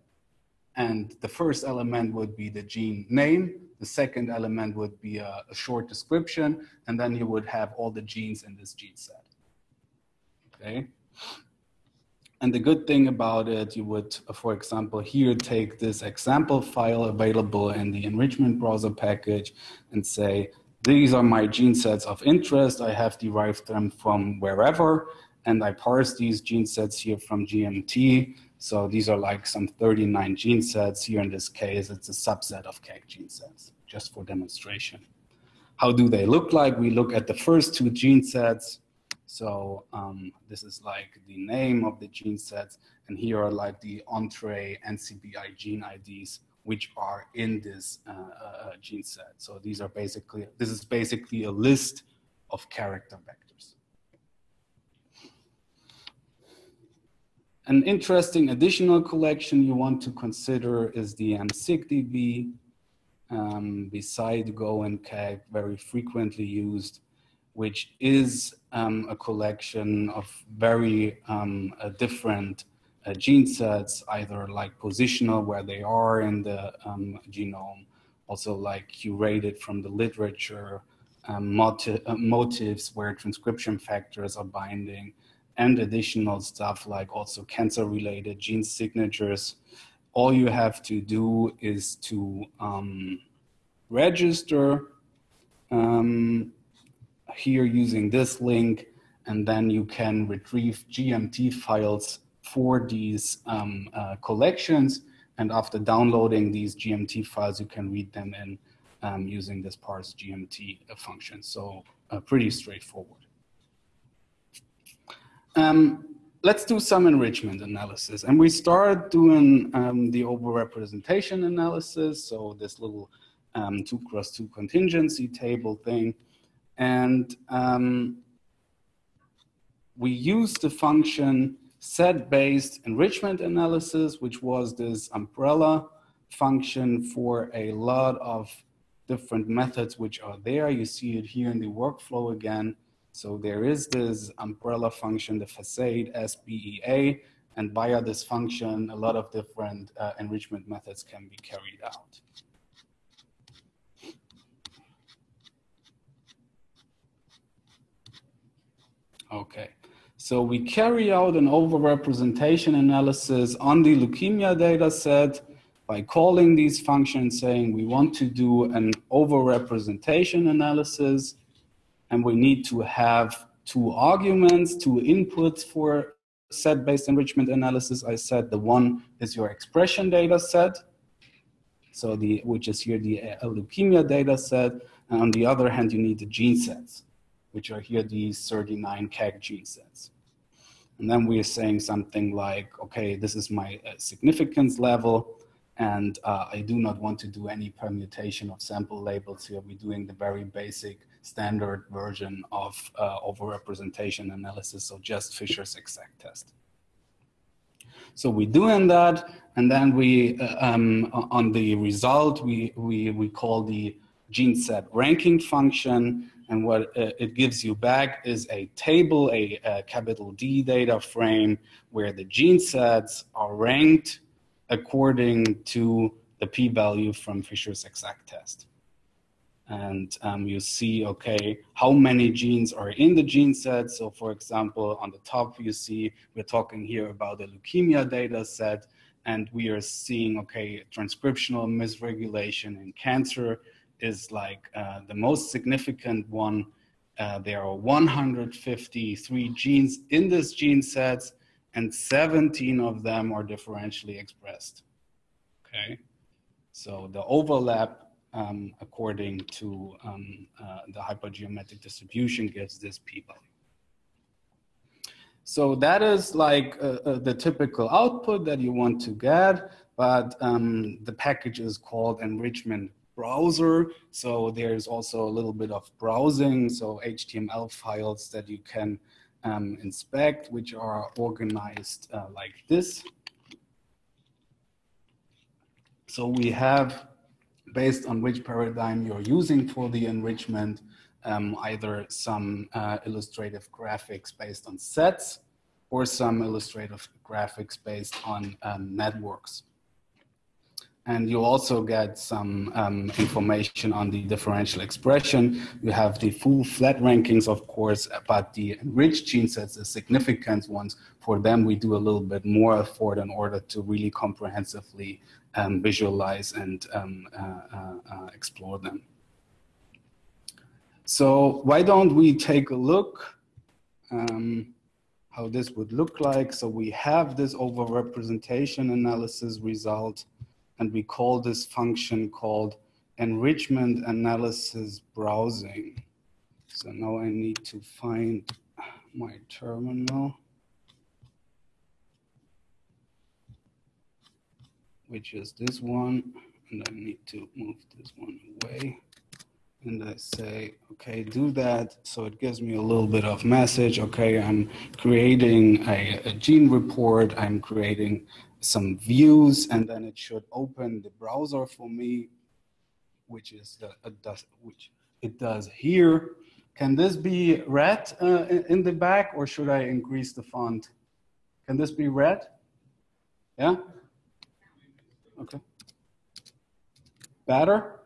B: And the first element would be the gene name, the second element would be a, a, short description, and then you would have all the genes in this gene set. Okay. And the good thing about it, you would, for example, here take this example file available in the enrichment browser package and say, these are my gene sets of interest. I have derived them from wherever, and I parse these gene sets here from GMT so these are like some 39 gene sets. Here in this case, it's a subset of KEGG gene sets, just for demonstration. How do they look like? We look at the first two gene sets. So um, this is like the name of the gene sets. And here are like the Entrez NCBI gene IDs, which are in this uh, uh, gene set. So these are basically, this is basically a list of character vectors. An interesting additional collection you want to consider is the MSigDB. Um, beside Go and KEGG, very frequently used, which is um, a collection of very um, uh, different uh, gene sets, either like positional where they are in the um, genome, also like curated from the literature, um, motiv uh, motifs where transcription factors are binding, and additional stuff like also cancer related gene signatures. All you have to do is to um, register um, here using this link, and then you can retrieve GMT files for these um, uh, collections, And after downloading these GMT files, you can read them in um, using this parse GMT function. So uh, pretty straightforward. Um, let's do some enrichment analysis. And we start doing um, the overrepresentation analysis. So this little um, two cross two contingency table thing. And um, we use the function set-based enrichment analysis, which was this umbrella function for a lot of different methods which are there. You see it here in the workflow again. So there is this umbrella function, the facade SBEA, and via this function, a lot of different uh, enrichment methods can be carried out. Okay, so we carry out an overrepresentation analysis on the leukemia data set by calling these functions saying we want to do an overrepresentation analysis and we need to have two arguments, two inputs for set-based enrichment analysis. I said the one is your expression data set, so the which is here the leukemia data set, and on the other hand, you need the gene sets, which are here these 39 KEGG gene sets. And then we're saying something like, okay, this is my uh, significance level, and uh, I do not want to do any permutation of sample labels here. We're doing the very basic standard version of uh, overrepresentation analysis, so just Fisher's exact test. So we're doing that, and then we, uh, um, on the result, we, we, we call the gene set ranking function, and what uh, it gives you back is a table, a, a capital D data frame, where the gene sets are ranked according to the p-value from Fisher's exact test. And um, you see, okay, how many genes are in the gene set. So for example, on the top, you see, we're talking here about the leukemia data set, and we are seeing, okay, transcriptional misregulation in cancer is like uh, the most significant one. Uh, there are 153 genes in this gene set, and 17 of them are differentially expressed. Okay, so the overlap um, according to um, uh, the hypergeometric distribution gives this p-value. So that is like uh, uh, the typical output that you want to get, but um, the package is called enrichment browser. So there's also a little bit of browsing, so HTML files that you can um, inspect, which are organized uh, like this. So we have, based on which paradigm you're using for the enrichment, um, either some uh, illustrative graphics based on sets or some illustrative graphics based on um, networks. And you also get some um, information on the differential expression. You have the full flat rankings, of course, but the enriched gene sets, the significant ones, for them we do a little bit more effort in order to really comprehensively um, visualize and um, uh, uh, uh, explore them. So why don't we take a look um, how this would look like. So we have this overrepresentation analysis result and we call this function called enrichment analysis browsing. So now I need to find my terminal, which is this one, and I need to move this one away. And I say, okay, do that. So it gives me a little bit of message. Okay, I'm creating a, a gene report. I'm creating some views and then it should open the browser for me, which is the, it does, which it does here. Can this be read uh, in the back or should I increase the font? Can this be read? Yeah? Okay. Better?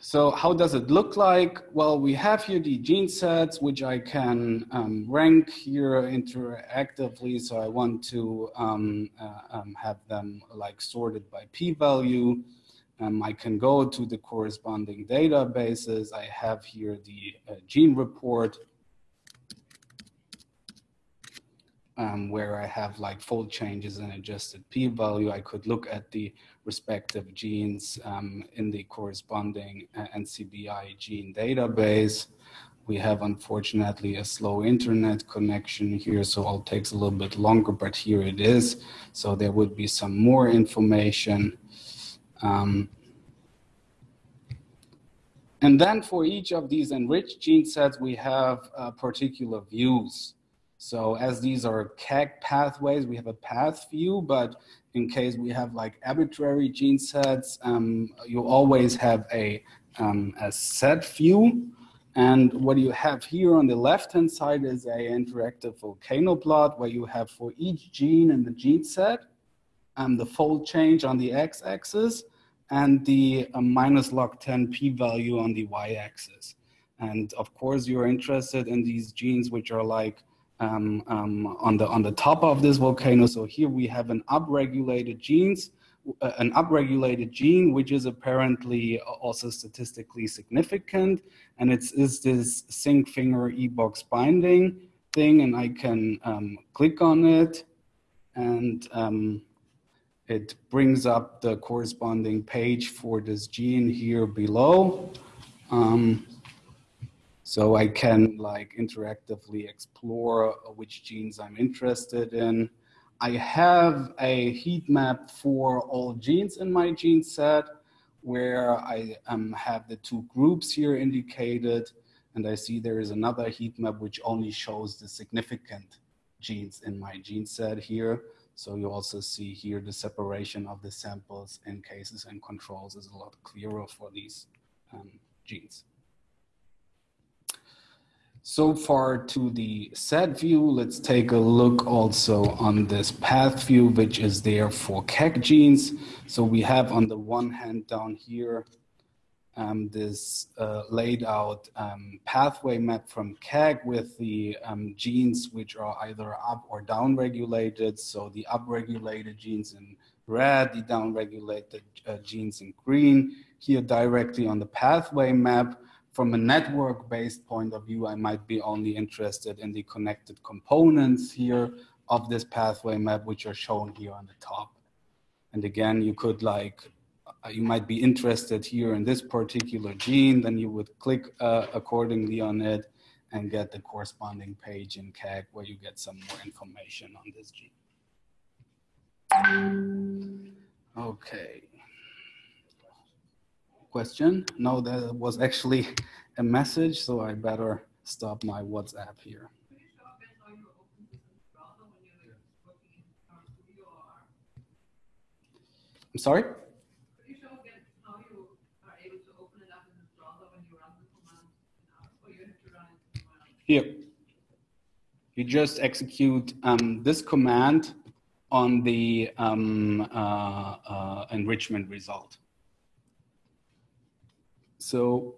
B: So how does it look like? Well, we have here the gene sets, which I can um, rank here interactively. So I want to um, uh, um, have them like sorted by p-value. Um, I can go to the corresponding databases. I have here the uh, gene report. Um, where I have like fold changes and adjusted p-value, I could look at the respective genes um, in the corresponding uh, NCBI gene database. We have unfortunately a slow internet connection here, so it takes a little bit longer, but here it is. So there would be some more information. Um, and then for each of these enriched gene sets, we have uh, particular views. So as these are KEGG pathways, we have a path view, but in case we have like arbitrary gene sets, um, you always have a, um, a set view. And what you have here on the left-hand side is a interactive volcano plot where you have for each gene in the gene set, um, the fold change on the x-axis and the uh, minus log 10 p-value on the y-axis. And of course, you're interested in these genes which are like um, um, on, the, on the top of this volcano. So here we have an upregulated genes, uh, an upregulated gene, which is apparently also statistically significant. And it's is this zinc finger e-box binding thing. And I can um, click on it and um, it brings up the corresponding page for this gene here below. Um, so I can like interactively explore which genes I'm interested in. I have a heat map for all genes in my gene set where I um, have the two groups here indicated. And I see there is another heat map which only shows the significant genes in my gene set here. So you also see here the separation of the samples in cases and controls is a lot clearer for these um, genes. So far to the set view, let's take a look also on this path view, which is there for KEGG genes. So we have on the one hand down here, um, this uh, laid out um, pathway map from KEGG with the um, genes which are either up or down regulated. So the upregulated genes in red, the downregulated uh, genes in green. Here directly on the pathway map, from a network based point of view, I might be only interested in the connected components here of this pathway map, which are shown here on the top. And again, you could like, uh, you might be interested here in this particular gene, then you would click uh, accordingly on it and get the corresponding page in KEGG where you get some more information on this gene. Okay question. No, that was actually [LAUGHS] a message, so I better stop my WhatsApp here. I'm sorry? Here. You just execute um, this command on the um, uh, uh, enrichment result. So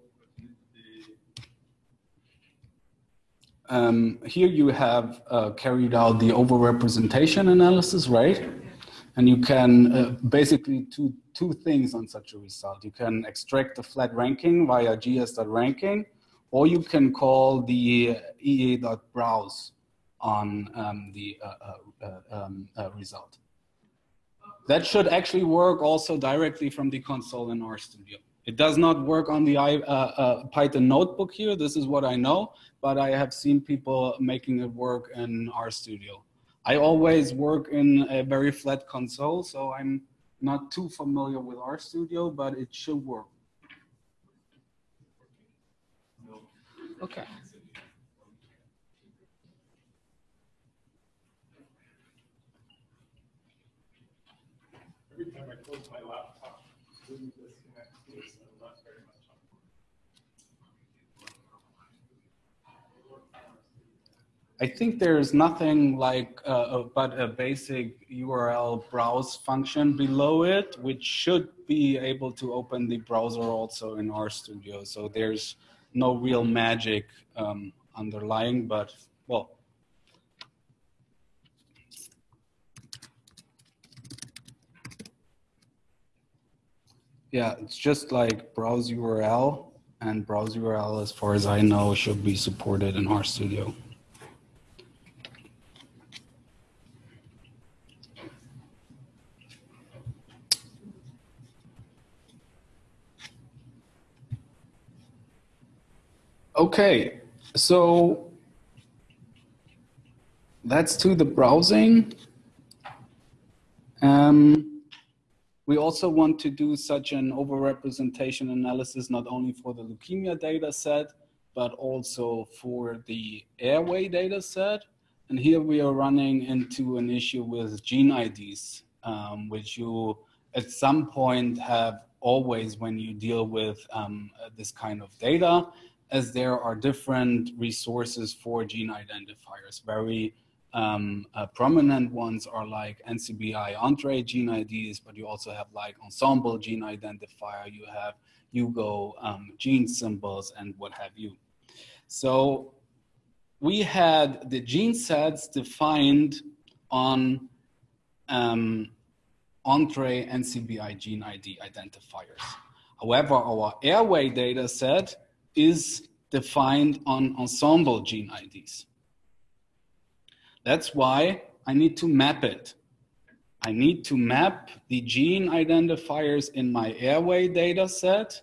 B: um, here you have uh, carried out the overrepresentation analysis, right? And you can uh, basically do two things on such a result. You can extract the flat ranking via gs.ranking, or you can call the ea.browse on um, the uh, uh, uh um, uh, result. That should actually work also directly from the console in RStudio. It does not work on the uh, uh, Python notebook here. This is what I know, but I have seen people making it work in RStudio. I always work in a very flat console, so I'm not too familiar with RStudio, but it should work. Okay.
A: Every time I close my laptop,
B: I think there's nothing like uh, but a basic URL browse function below it, which should be able to open the browser also in RStudio. So there's no real magic um, underlying, but well. Yeah, it's just like browse URL and browse URL, as far as I know, should be supported in RStudio. Okay, so that's to the browsing. Um, we also want to do such an overrepresentation analysis not only for the leukemia data set, but also for the airway data set. And here we are running into an issue with gene IDs, um, which you at some point have always when you deal with um, this kind of data, as there are different resources for gene identifiers. Very um, uh, prominent ones are like NCBI Entrez gene IDs, but you also have like Ensembl gene identifier, you have HUGO um, gene symbols and what have you. So we had the gene sets defined on um, NCBI gene ID identifiers. However, our airway data set is defined on Ensembl gene IDs. That's why I need to map it. I need to map the gene identifiers in my airway data set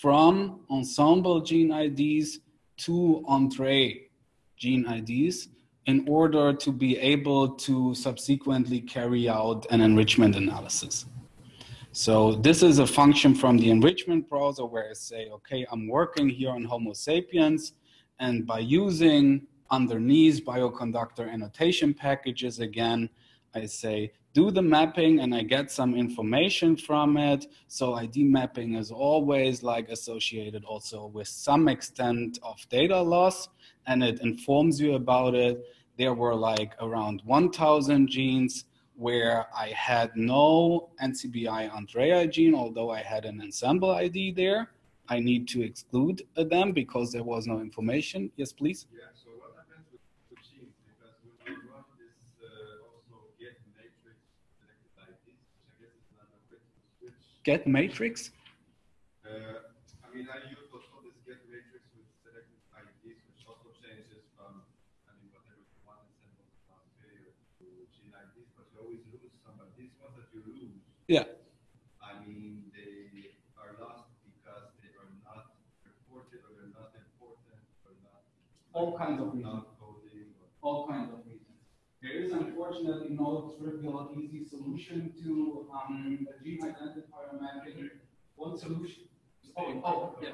B: from Ensembl gene IDs to Entrez gene IDs in order to be able to subsequently carry out an enrichment analysis. So this is a function from the enrichment browser where I say, okay, I'm working here on Homo sapiens, and by using underneath bioconductor annotation packages again, I say do the mapping and I get some information from it. So ID mapping is always like associated also with some extent of data loss and it informs you about it. There were like around 1000 genes where I had no NCBI Entrez gene, although I had an Ensembl ID there. I need to exclude them because there was no information. Yes, please.
C: Yeah, so what happens with, with genes? Because when you run this uh, also get matrix selected IDs, which I guess is another way switch.
B: Get matrix.
C: Uh, I mean, I use also this get matrix with selected IDs, which also changes from, I mean, whatever you want in sample transfer to gene IDs, but you always lose some. But these ones that you lose,
B: Yeah.
C: I mean, they are lost because they are not reported or they're not important or not.
B: All kinds of reasons.
C: Not coding or.
B: all kinds of reasons. There is unfortunately no trivial, easy solution to um, a gene identifier mapping. One solution. Oh, oh, yeah.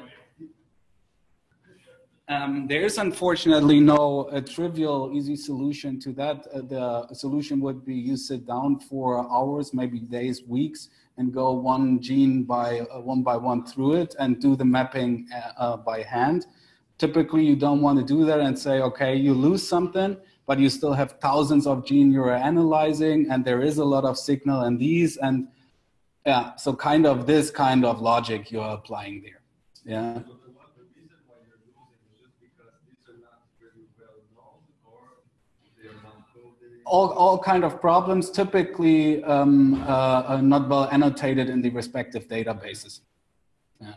B: Um, there is unfortunately no uh, trivial, easy solution to that. Uh, the solution would be you sit down for hours, maybe days, weeks, and go one gene by uh, one by one through it and do the mapping uh, uh, by hand. Typically, you don't want to do that and say, okay, you lose something, but you still have thousands of gene you're analyzing, and there is a lot of signal in these, and yeah, so kind of this kind of logic you're applying there. Yeah.
C: So the one, the reason why you're losing is just because these are not very well known or they are not coded.
B: All, all kind of problems, typically um, uh, are not well annotated in the respective databases. Yeah.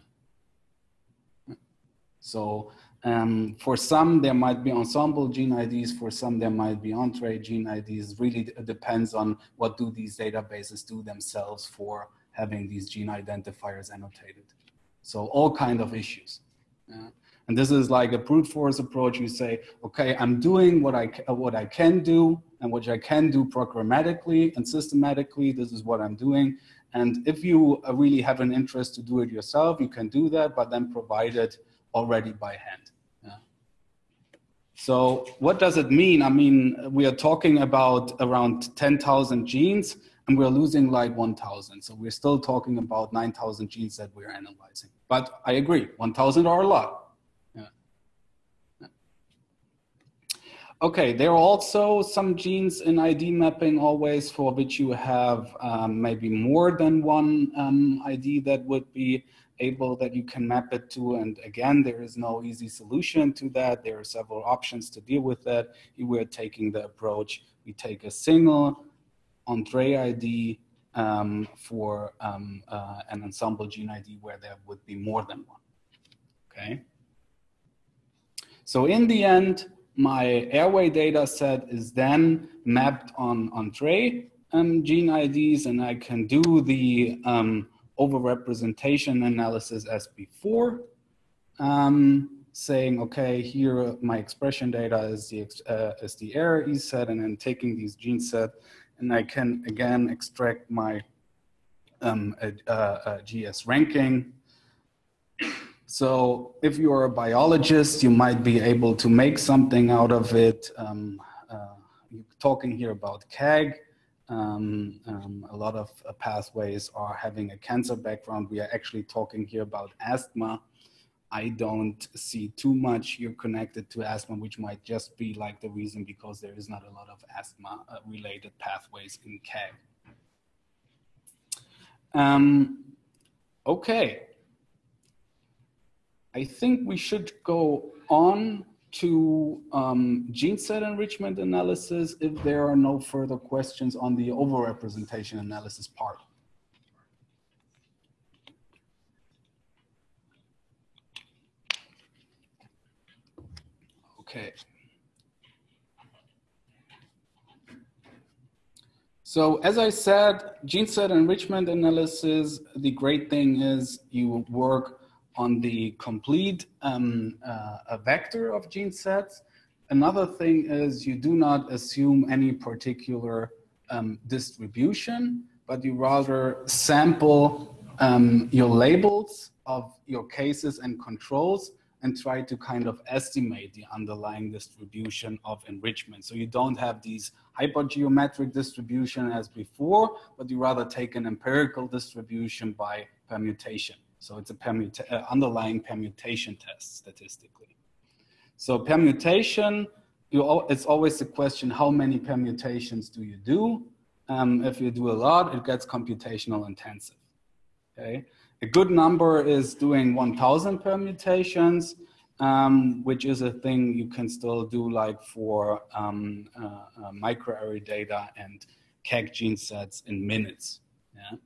B: So um, for some, there might be Ensembl gene IDs. For some, there might be Entrez gene IDs. Really depends on what do these databases do themselves for having these gene identifiers annotated. So all kind of issues. Yeah. And this is like a brute force approach. You say, okay, I'm doing what I, what I can do and which I can do programmatically and systematically. This is what I'm doing. And if you really have an interest to do it yourself, you can do that, but then provide it already by hand. Yeah. So what does it mean? I mean, we are talking about around 10,000 genes and we're losing like 1,000. So we're still talking about 9,000 genes that we're analyzing. But I agree, 1,000 are a lot. Yeah. Yeah. Okay, there are also some genes in ID mapping always for which you have um, maybe more than one um, ID that would be able that you can map it to. And again, there is no easy solution to that. There are several options to deal with that. We're taking the approach, we take a single Entrez ID um, for um, uh, an Ensembl gene ID where there would be more than one. Okay. So in the end, my airway data set is then mapped on Entrez um, gene IDs, and I can do the um, overrepresentation analysis as before. Um, saying, okay, here my expression data is the, uh, is the airway E set, and then taking these gene set, and I can again extract my um, a GS ranking. So if you're a biologist, you might be able to make something out of it. Um, uh, talking here about KEGG. Um, um, a lot of uh, pathways are having a cancer background. We are actually talking here about asthma. I don't see too much you're connected to asthma, which might just be like the reason because there is not a lot of asthma uh, related pathways in KEGG. Um, okay. I think we should go on to um, gene set enrichment analysis if there are no further questions on the overrepresentation analysis part. Okay. So as I said, gene set enrichment analysis, the great thing is you work on the complete um, uh, vector of gene sets. Another thing is you do not assume any particular um, distribution, but you rather sample um, your labels of your cases and controls and try to kind of estimate the underlying distribution of enrichment. So you don't have these hypergeometric distribution as before, but you rather take an empirical distribution by permutation. So it's a permuta uh, underlying permutation test statistically. So permutation, you al it's always the question, how many permutations do you do? Um, if you do a lot, it gets computational intensive, okay? A good number is doing 1000 permutations, um, which is a thing you can still do like for um, uh, uh, microarray data and KEGG gene sets in minutes. Yeah?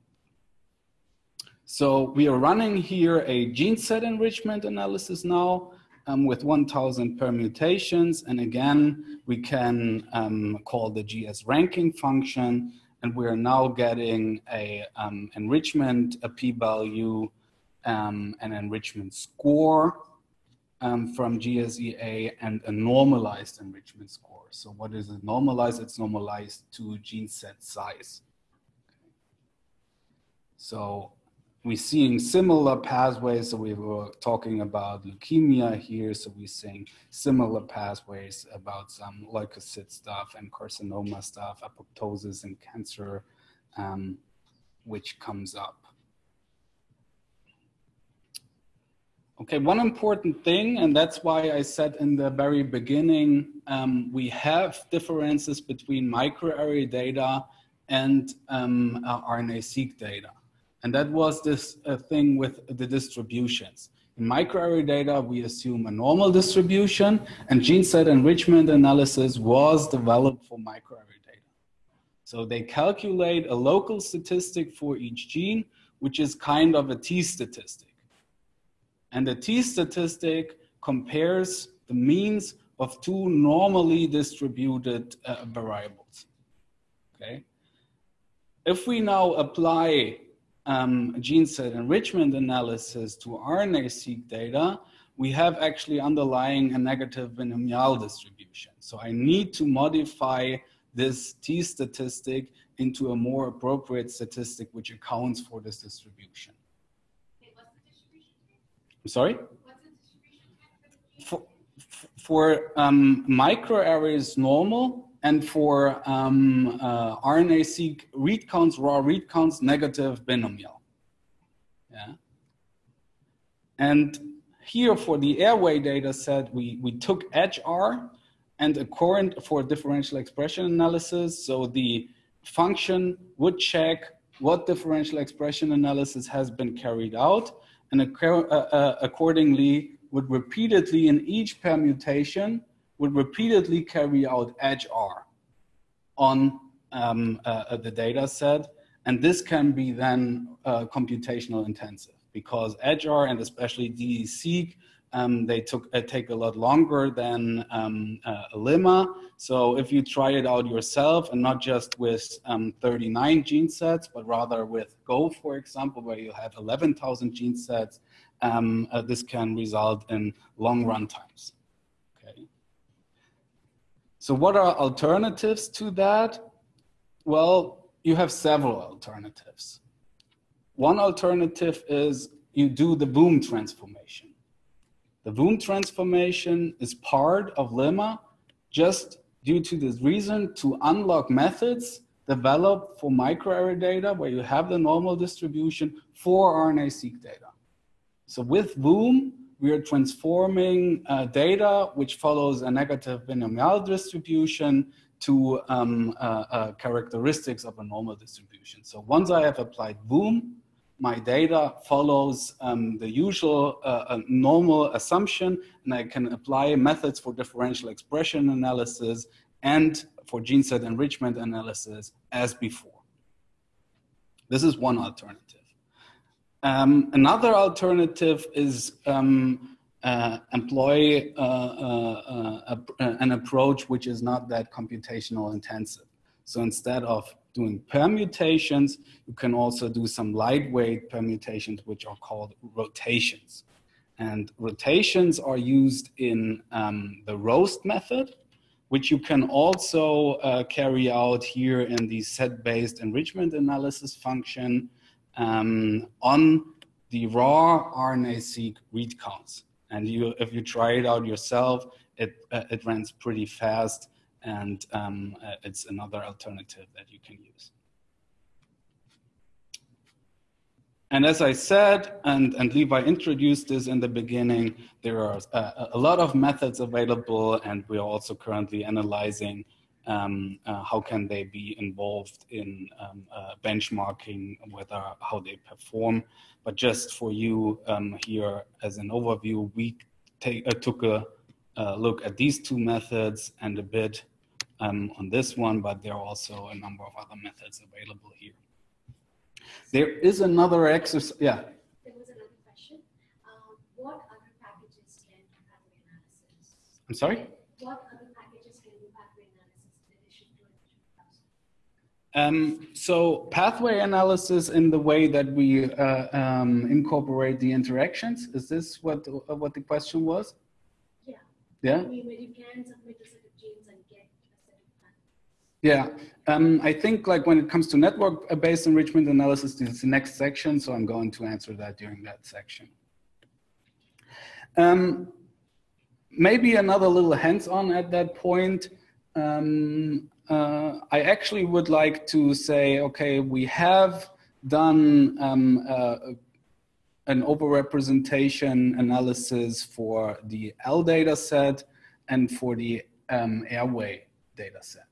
B: So we are running here a gene set enrichment analysis now um, with 1000 permutations. And again, we can um, call the GS ranking function and we're now getting a um, enrichment, a p-value, um, an enrichment score um, from GSEA and a normalized enrichment score. So what is it normalized? It's normalized to gene set size. So we're seeing similar pathways. So we were talking about leukemia here. So we're seeing similar pathways about some leukocyte stuff and carcinoma stuff, apoptosis and cancer, um, which comes up. Okay, one important thing, and that's why I said in the very beginning, um, we have differences between microarray data and um, uh, RNA-seq data. And that was this uh, thing with the distributions. In microarray data, we assume a normal distribution, and gene set enrichment analysis was developed for microarray data. So they calculate a local statistic for each gene, which is kind of a t statistic. And the t statistic compares the means of two normally distributed uh, variables. Okay. If we now apply um, gene set enrichment analysis to RNA-seq data, we have actually underlying a negative binomial distribution. So I need to modify this t statistic into a more appropriate statistic which accounts for this distribution.
D: Okay, what's the distribution?
B: I'm sorry?
D: Distribution
B: For,
D: for
B: um, microarrays normal, and for um, uh, RNA-seq read counts, raw read counts, negative binomial. Yeah. And here for the airway data set, we, we took edgeR and a current for differential expression analysis. So the function would check what differential expression analysis has been carried out and uh, uh, accordingly would repeatedly in each permutation would repeatedly carry out edgeR on um, uh, the data set. And this can be then uh, computational intensive because edgeR and especially DESeq, um, they took, uh, take a lot longer than um, uh, limma. So if you try it out yourself and not just with um, 39 gene sets, but rather with GO, for example, where you have 11,000 gene sets, um, uh, this can result in long run times. So what are alternatives to that? Well, you have several alternatives. One alternative is you do the voom transformation. The voom transformation is part of limma just due to this reason to unlock methods developed for microarray data where you have the normal distribution for RNA-seq data. So with voom, we are transforming uh, data which follows a negative binomial distribution to um, uh, uh, characteristics of a normal distribution. So once I have applied voom, my data follows um, the usual uh, uh, normal assumption, and I can apply methods for differential expression analysis and for gene set enrichment analysis as before. This is one alternative. Um, another alternative is um, uh, employ uh, uh, uh an approach which is not that computational intensive. So instead of doing permutations, you can also do some lightweight permutations, which are called rotations. And rotations are used in um, the roast method, which you can also uh, carry out here in the set-based enrichment analysis function um, on the raw RNA-seq read counts. And you, if you try it out yourself, it, uh, it runs pretty fast and um, uh, it's another alternative that you can use. And as I said, and, and Levi introduced this in the beginning, there are a, uh, a lot of methods available and we are also currently analyzing um, uh, how can they be involved in um, uh, benchmarking, whether how they perform. But just for you um, here as an overview, we take, uh, took a look at these two methods and a bit um, on this one, but there are also a number of other methods available here. There is another exercise, yeah.
D: There was another question. Um, what other packages can analysis?
B: I'm sorry?
D: What other packages can do pathway analysis in addition
B: to um, so pathway analysis in the way that we uh, um, incorporate the interactions, is this what, uh, what the question was?
D: Yeah.
B: Yeah?
D: I mean, you can submit a set of genes and get
B: yeah, um, I think like when it comes to network-based enrichment analysis, this is the next section, so I'm going to answer that during that section. Um, maybe another little hands-on at that point. Um, uh, I actually would like to say, okay, we have done um, uh, an overrepresentation analysis for the L data set and for the um, airway data set.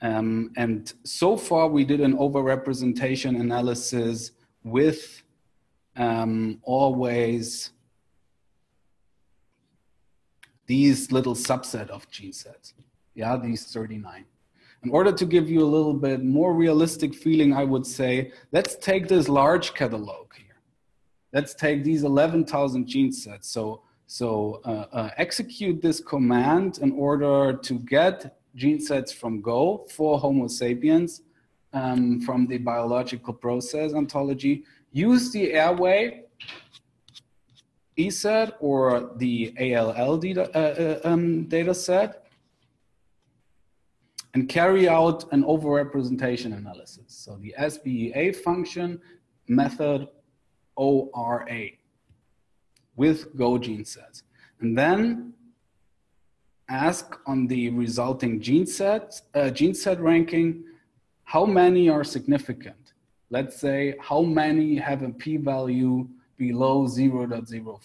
B: Um, and so far, we did an overrepresentation analysis with um, always these little subset of gene sets. Yeah, these 39. In order to give you a little bit more realistic feeling, I would say, let's take this large catalog here. Let's take these 11,000 gene sets. So, so uh, uh, execute this command in order to get gene sets from GO for Homo sapiens um, from the biological process ontology, use the airway ESET or the ALL data, uh, uh, um, data set and carry out an overrepresentation analysis. So the SBEA function method ORA with GO gene sets. And then ask on the resulting gene set, uh, gene set ranking, how many are significant? Let's say how many have a p-value below 0.05.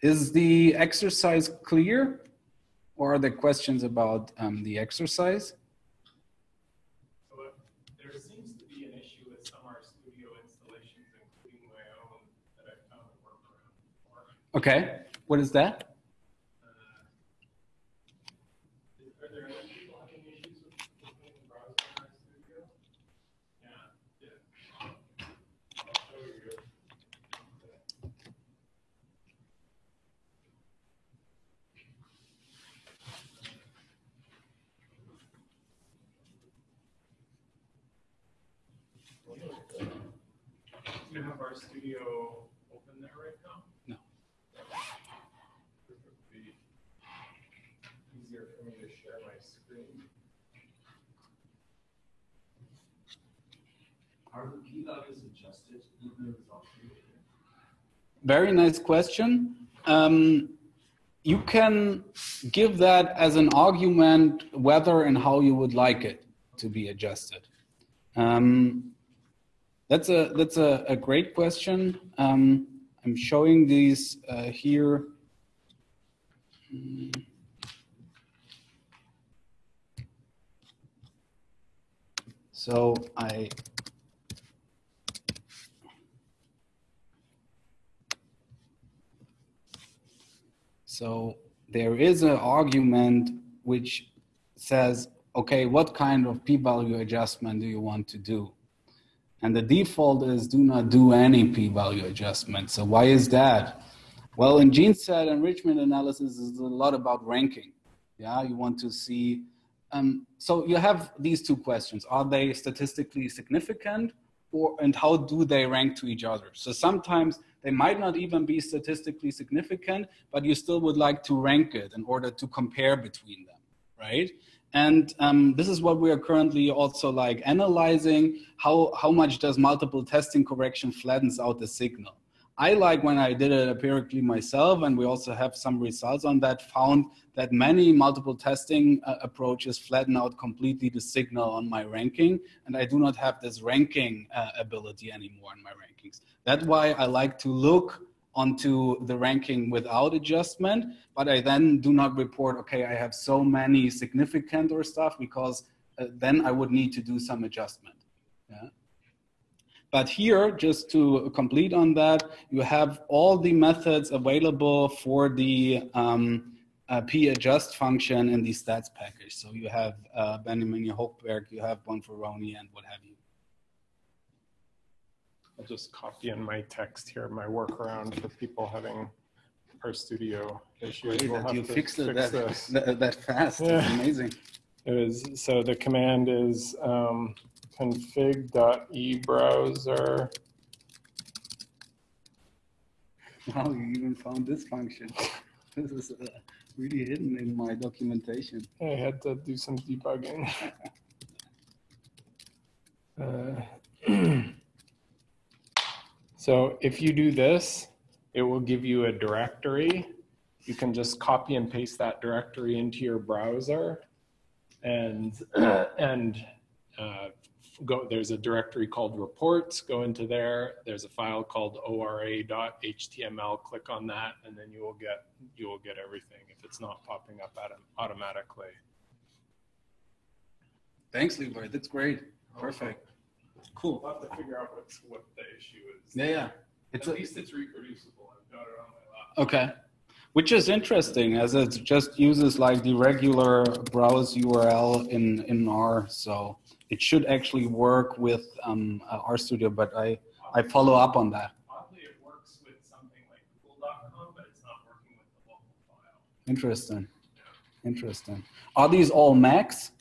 B: Is the exercise clear? Or are there questions about um, the exercise?
A: So there seems to RStudio open there right now?
B: No.
A: It would be easier for me to share my screen.
E: Are the p values adjusted in the result?
B: Very nice question. Um, you can give that as an argument whether and how you would like it to be adjusted. Um, that's a that's a, a great question. Um, I'm showing these uh, here. So I So there is an argument which says, okay, what kind of p-value adjustment do you want to do? And the default is do not do any p-value adjustment. So why is that? Well, in gene set enrichment analysis is a lot about ranking. Yeah, you want to see. Um, so you have these two questions: Are they statistically significant, or and how do they rank to each other? So sometimes they might not even be statistically significant, but you still would like to rank it in order to compare between them, right? And um, this is what we are currently also like analyzing. How, how much does multiple testing correction flattens out the signal? I like when I did it empirically myself, and we also have some results on that, found that many multiple testing uh, approaches flatten out completely the signal on my ranking, and I do not have this ranking uh, ability anymore in my rankings. That's why I like to look onto the ranking without adjustment, but I then do not report, okay, I have so many significant or stuff, because uh, then I would need to do some adjustment. Yeah. But here, just to complete on that, you have all the methods available for the um, uh, p-adjust function in the stats package. So you have uh, Benjamini Hochberg, you have Bonferroni, and what have you.
A: I'll just copy in my text here, my workaround for people having RStudio issues. We'll
B: that you fixed
A: fix
B: that, that, that fast.
A: Yeah.
B: It's amazing.
A: It is, so the command is um, config.ebrowser.
B: Wow, you even found this function. [LAUGHS] This is uh, really hidden in my documentation.
A: I had to do some debugging. [LAUGHS] Uh, [CLEARS THROAT] So if you do this, it will give you a directory. You can just copy and paste that directory into your browser and, [CLEARS THROAT] and uh, go, there's a directory called reports, go into there. There's a file called ora.html, click on that, and then you will get, you will get everything if it's not popping up autom- automatically.
B: Thanks, Levi. That's great. Perfect. Cool.
A: We'll have to figure out what's, what the issue is.
B: Yeah, yeah. It's
A: At
B: a,
A: least it's reproducible. I've got it on my laptop.
B: okay. Which is interesting as it just uses like the regular browse URL in, in R. So it should actually work with um, uh, RStudio, but I, I follow up on that.
A: Oddly, it works with something like Google.com, but it's not working with the local file.
B: Interesting. Interesting. Are these all Macs?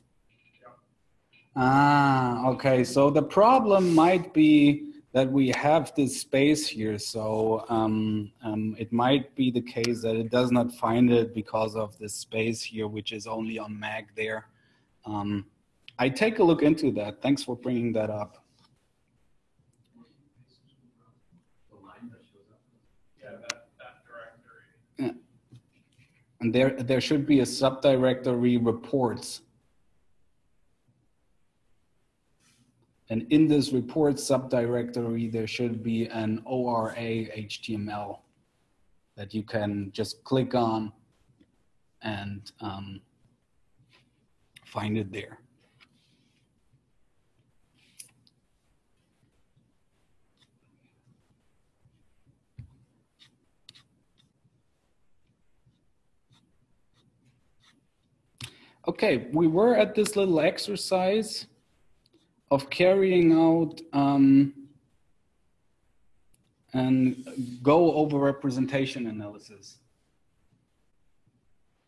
B: Ah, okay. So the problem might be that we have this space here. So um, um, it might be the case that it does not find it because of this space here, which is only on Mac there. Um, I take a look into that. Thanks for bringing that up. And there, there should be a subdirectory reports. And in this report subdirectory, there should be an ORA HTML that you can just click on and um, find it there. Okay, we were at this little exercise of carrying out um, and go over representation analysis.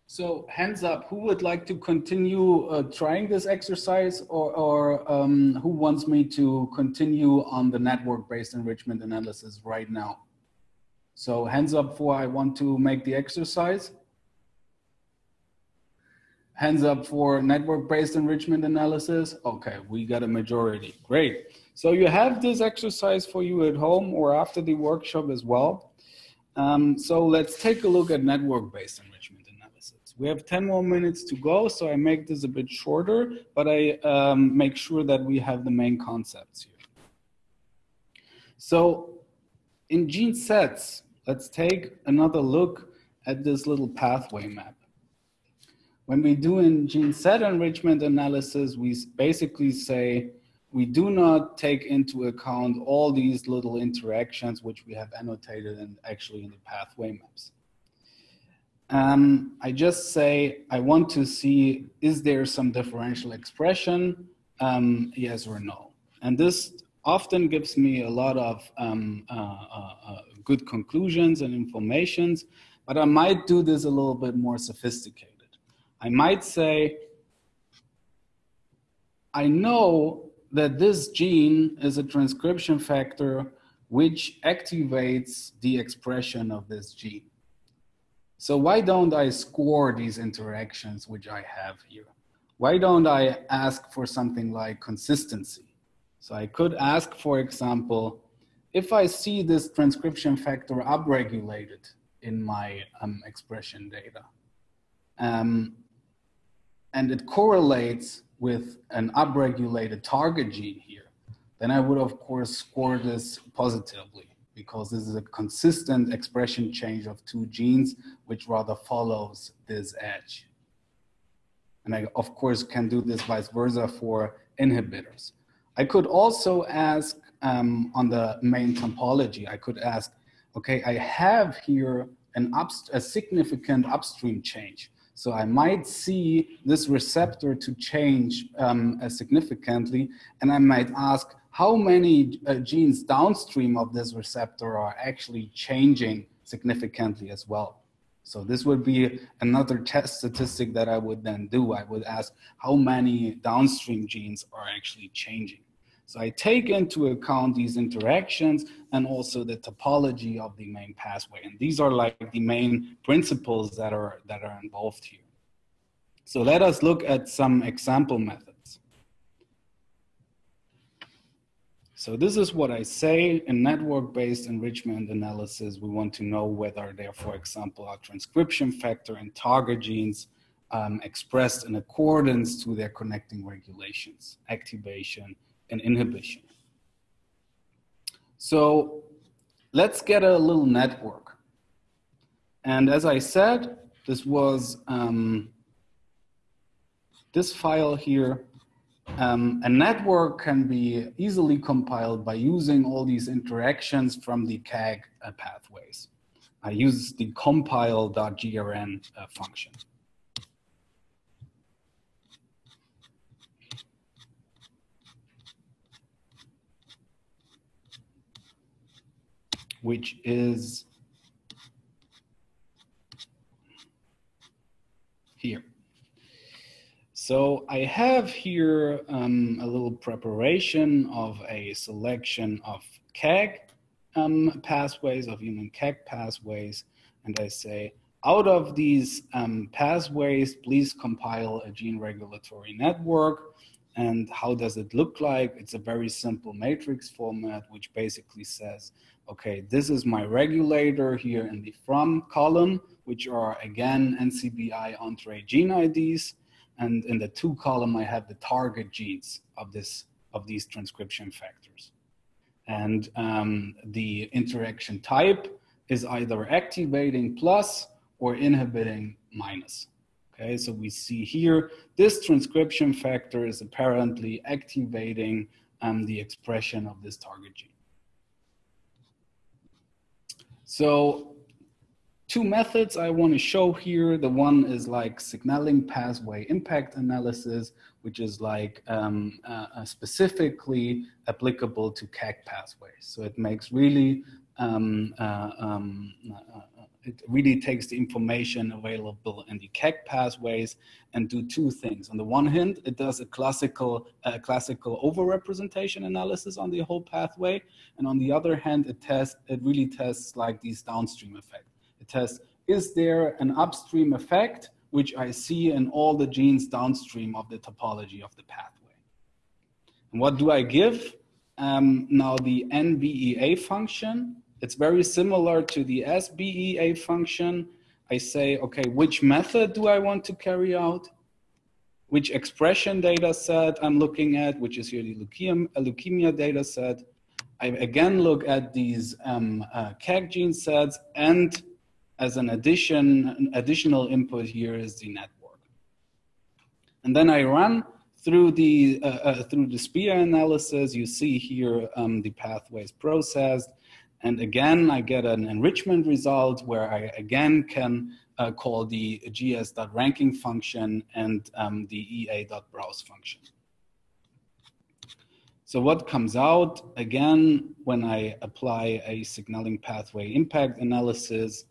B: So hands up, who would like to continue uh, trying this exercise or, or um, who wants me to continue on the network-based enrichment analysis right now? So hands up for I want to make the exercise. Hands up for network-based enrichment analysis. Okay, we got a majority, great. So you have this exercise for you at home or after the workshop as well. Um, so let's take a look at network-based enrichment analysis. We have 10 more minutes to go, so I make this a bit shorter, but I um, make sure that we have the main concepts here. So in gene sets, let's take another look at this little pathway map. When we do in gene set enrichment analysis, we basically say we do not take into account all these little interactions which we have annotated and actually in the pathway maps. Um, I just say, I want to see, is there some differential expression? Um, yes or no. And this often gives me a lot of um, uh, uh, uh, good conclusions and informations, but I might do this a little bit more sophisticated. I might say, I know that this gene is a transcription factor which activates the expression of this gene. So why don't I score these interactions which I have here? Why don't I ask for something like consistency? So I could ask, for example, if I see this transcription factor upregulated in my um, expression data, um, and it correlates with an upregulated target gene here, then I would of course score this positively because this is a consistent expression change of two genes which rather follows this edge. And I of course can do this vice versa for inhibitors. I could also ask um, on the main topology, I could ask, okay, I have here an a significant upstream change. So I might see this receptor to change um, uh, significantly, and I might ask how many uh, genes downstream of this receptor are actually changing significantly as well. So this would be another test statistic that I would then do. I would ask how many downstream genes are actually changing. So I take into account these interactions and also the topology of the main pathway. And these are like the main principles that are, that are involved here. So let us look at some example methods. So this is what I say in network-based enrichment analysis. We want to know whether there, for example, are transcription factor and target genes um, expressed in accordance to their connecting regulations, activation, and inhibition. So let's get a little network. And as I said, this was um, this file here. Um, a network can be easily compiled by using all these interactions from the KEGG uh, pathways. I use the compile.grn uh, function. Which is here. So I have here um, a little preparation of a selection of KEGG um, pathways, of human KEGG pathways, and I say, out of these um, pathways, please compile a gene regulatory network. And how does it look like? It's a very simple matrix format, which basically says okay, this is my regulator here in the from column, which are again NCBI Entrez gene IDs. And in the to column, I have the target genes of this of these transcription factors. And um, the interaction type is either activating plus or inhibiting minus. Okay, so we see here, this transcription factor is apparently activating um, the expression of this target gene. So two methods I want to show here. The one is like signaling pathway impact analysis, which is like um, uh, uh specifically applicable to KEGG pathways. So it makes really um, uh, um, uh it really takes the information available in the KEGG pathways and do two things. On the one hand, it does a classical, uh, classical overrepresentation analysis on the whole pathway. And on the other hand, it tests, it really tests like these downstream effects. It tests, is there an upstream effect, which I see in all the genes downstream of the topology of the pathway. And what do I give? Um, now the NBEA function it's very similar to the SBEA function. I say, okay, which method do I want to carry out? Which expression data set I'm looking at, which is here the leukemia, leukemia data set. I again look at these um, uh, KEGG gene sets and as an addition, an additional input here is the network. And then I run through the, uh, uh, through the SPIA analysis, you see here um, the pathways processed. And again, I get an enrichment result where I again can uh, call the gs.ranking function and um, the ea.browse function. So what comes out, again, when I apply a signaling pathway impact analysis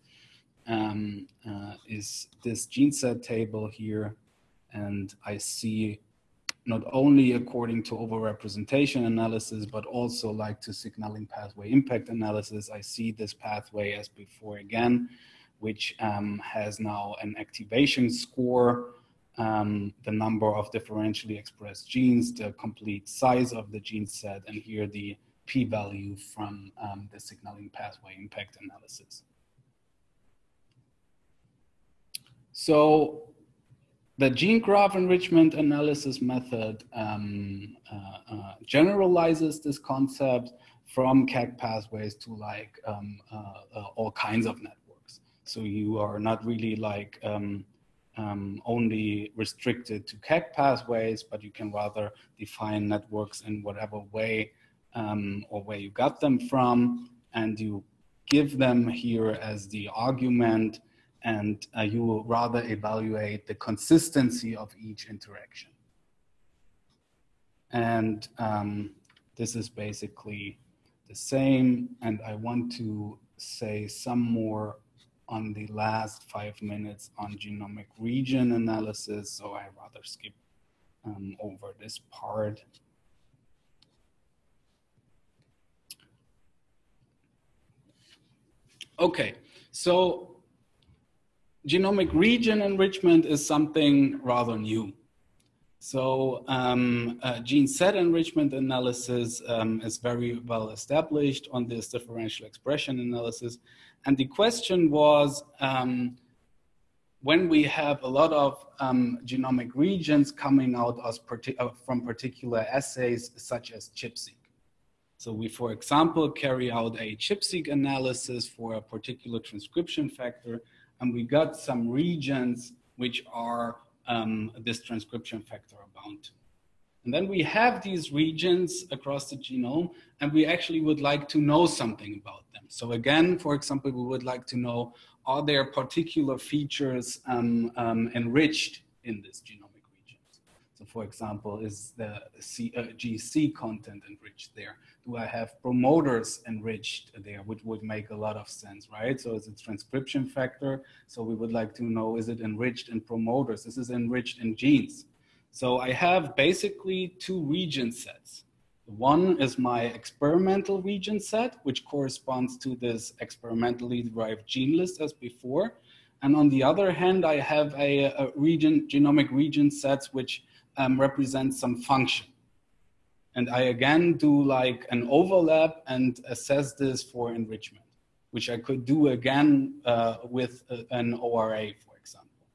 B: um, uh, is this gene set table here. And I see not only according to overrepresentation analysis, but also like to signaling pathway impact analysis. I see this pathway as before again, which um, has now an activation score, um, the number of differentially expressed genes, the complete size of the gene set, and here the p-value from um, the signaling pathway impact analysis. So the gene graph enrichment analysis method um, uh, uh, generalizes this concept from KEGG pathways to like um, uh, uh, all kinds of networks. So you are not really like um, um only restricted to KEGG pathways, but you can rather define networks in whatever way um, or where you got them from, and you give them here as the argument and uh, you will rather evaluate the consistency of each interaction. And um, this is basically the same. And I want to say some more on the last five minutes on genomic region analysis. So I rather skip um, over this part. Okay, so genomic region enrichment is something rather new. So um, uh, gene set enrichment analysis um, is very well established on this differential expression analysis. And the question was, um, when we have a lot of um, genomic regions coming out parti uh, from particular assays such as ChIP-seq. So we, for example, carry out a ChIP-seq analysis for a particular transcription factor and we got some regions which are um, this transcription factor bound to. And then we have these regions across the genome, and we actually would like to know something about them. So again, for example, we would like to know, are there particular features um, um, enriched in this region? So for example, is the C, uh, GC content enriched there? do I have promoters enriched there, which would make a lot of sense, right? So it's a transcription factor. So we would like to know, is it enriched in promoters? This is enriched in genes. So I have basically two region sets. One is my experimental region set, which corresponds to this experimentally derived gene list as before. And on the other hand, I have a, a region, genomic region sets, which um, represent some function. And I again do like an overlap and assess this for enrichment, which I could do again uh, with a, an ORA, for example.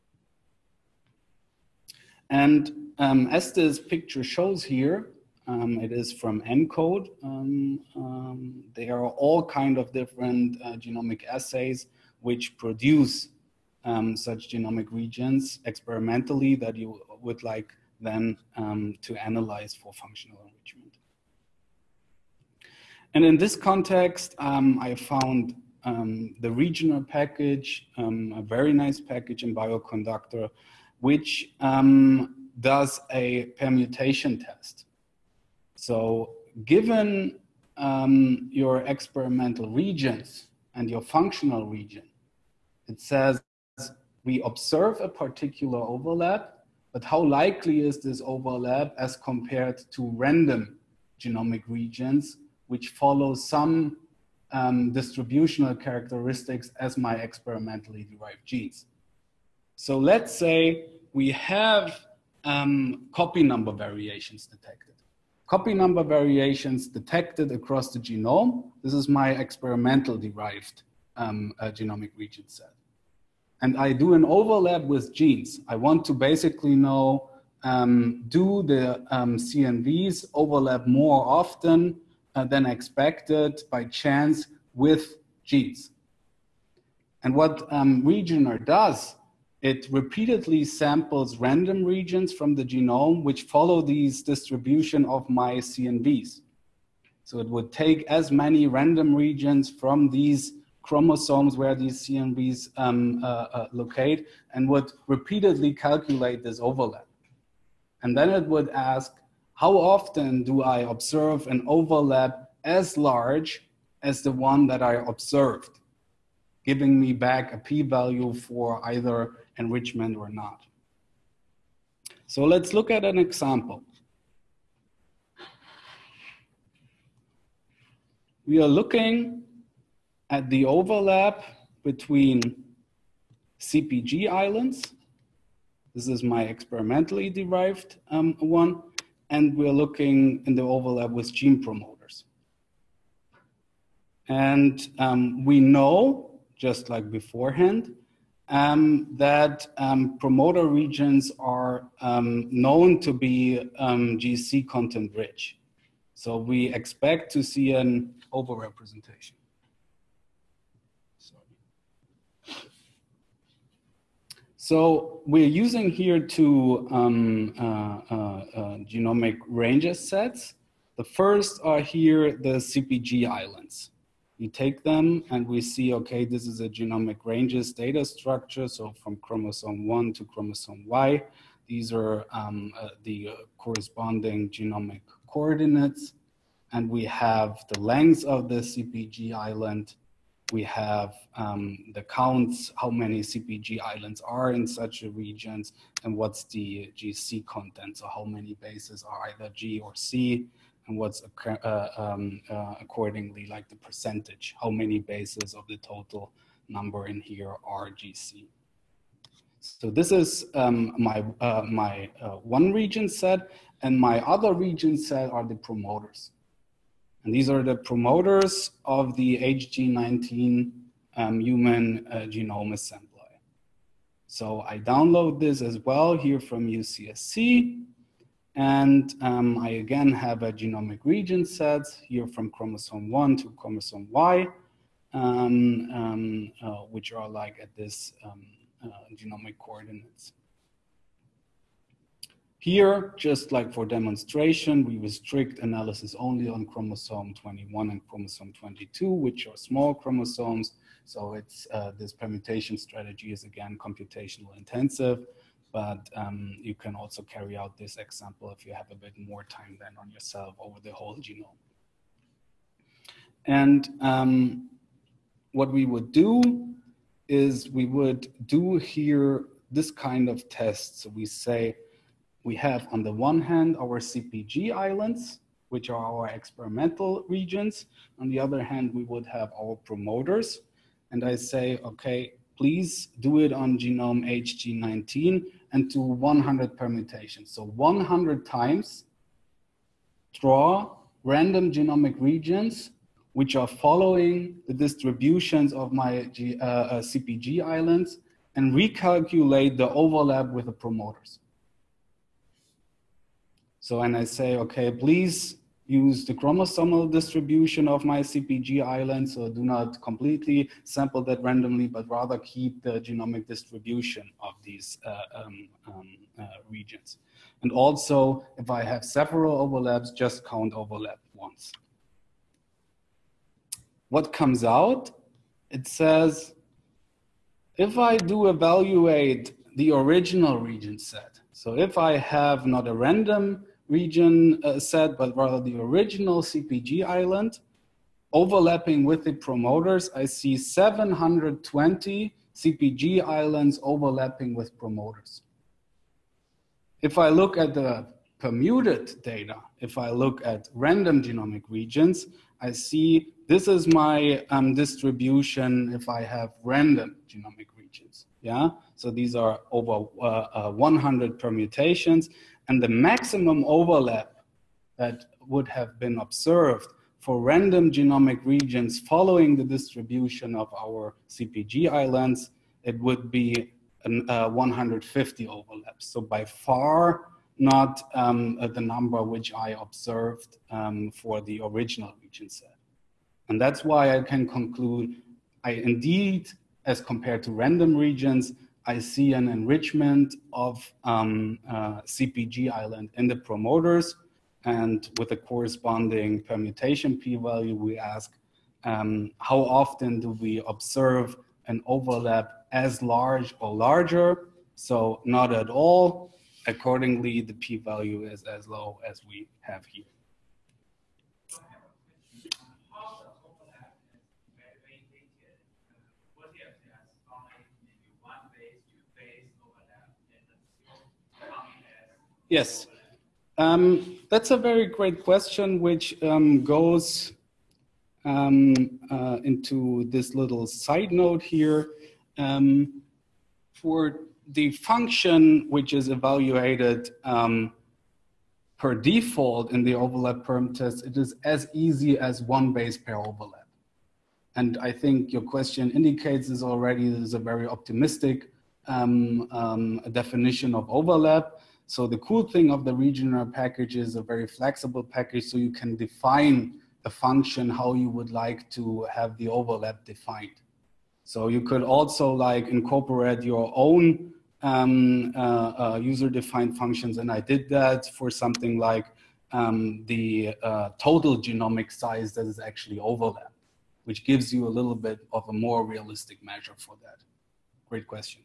B: And um, as this picture shows here, um, it is from ENCODE. Um, um, there are all kind of different uh, genomic assays which produce um, such genomic regions experimentally that you would like then um, to analyze for functional enrichment. And in this context, um, I found um, the regioneR package, um, a very nice package in Bioconductor, which um, does a permutation test. So given um, your experimental regions and your functional region, It says we observe a particular overlap, but how likely is this overlap as compared to random genomic regions, which follow some um, distributional characteristics as my experimentally derived genes. So let's say we have um, copy number variations detected. Copy number variations detected across the genome. This is my experimental derived um, uh, genomic region set. And I do an overlap with genes. I want to basically know um, do the um, CNVs overlap more often uh, than expected by chance with genes. And what um, regioneR does, it repeatedly samples random regions from the genome which follow these distribution of my CNVs. So it would take as many random regions from these chromosomes where these CNVs um, uh, uh, locate and would repeatedly calculate this overlap. And then it would ask, how often do I observe an overlap as large as the one that I observed, giving me back a p-value for either enrichment or not. So let's look at an example. We are looking at the overlap between CPG islands. This is my experimentally derived um, one. And we're looking in the overlap with gene promoters. And um, we know, just like beforehand, um, that um, promoter regions are um, known to be um, GC content rich. So we expect to see an overrepresentation. So we're using here two um, uh, uh, uh, genomic ranges sets. The first are here the CPG islands. We take them and we see, okay, this is a genomic ranges data structure. So from chromosome one to chromosome Y, these are um, uh, the corresponding genomic coordinates. And we have the length of the CPG island we have um, the counts, how many CPG islands are in such a regions, and what's the GC content, so how many bases are either G or C, and what's uh, um, uh, accordingly like the percentage, how many bases of the total number in here are GC. So this is um, my, uh, my uh, one region set, and my other region set are the promoters. And these are the promoters of the HG19 um, human uh, genome assembly. So I download this as well here from UCSC. And um, I again have a genomic region set here from chromosome 1 to chromosome Y, um, um, uh, which are like at this um, uh, genomic coordinates. Here, just like for demonstration, we restrict analysis only on chromosome 21 and chromosome 22, which are small chromosomes. So it's uh, this permutation strategy is again computational intensive, but um, you can also carry out this example if you have a bit more time than on yourself over the whole genome. And um, what we would do is we would do here this kind of test. So we say, we have on the one hand our CPG islands, which are our experimental regions. On the other hand, we would have our promoters. And I say, okay, please do it on genome HG19 and do 100 permutations. So 100 times draw random genomic regions which are following the distributions of my G, uh, uh, CPG islands and recalculate the overlap with the promoters. So when I say, okay, please use the chromosomal distribution of my CPG island, so do not completely sample that randomly, but rather keep the genomic distribution of these uh, um, um, uh, regions. And also, if I have several overlaps, just count overlap once. What comes out? It says, if I do evaluate the original region set, so if I have not a random region uh, set, but rather the original CPG island. Overlapping with the promoters, I see 720 CPG islands overlapping with promoters. If I look at the permuted data, if I look at random genomic regions, I see this is my um, distribution if I have random genomic regions. Yeah, so these are over uh, uh, 100 permutations, and the maximum overlap that would have been observed for random genomic regions following the distribution of our CPG islands, it would be an, uh, 150 overlaps. So by far not um, uh, the number which I observed um, for the original region set. And that's why I can conclude I indeed, as compared to random regions, I see an enrichment of um, uh, CPG island in the promoters and with the corresponding permutation p-value, we ask um, how often do we observe an overlap as large or larger? So not at all. Accordingly, the p-value is as low as we have here. Yes, um, that's a very great question, which um, goes um, uh, into this little side note here. Um, for the function which is evaluated um, per default in the overlap perm test, it is as easy as one base pair overlap. And I think your question indicates this already. This is a very optimistic um, definition of overlap. So the cool thing of the regioneR package is a very flexible package so you can define the function how you would like to have the overlap defined. So you could also like incorporate your own um, uh, uh, user-defined functions, and I did that for something like um, the uh, total genomic size that is actually overlap, which gives you a little bit of a more realistic measure for that. Great question.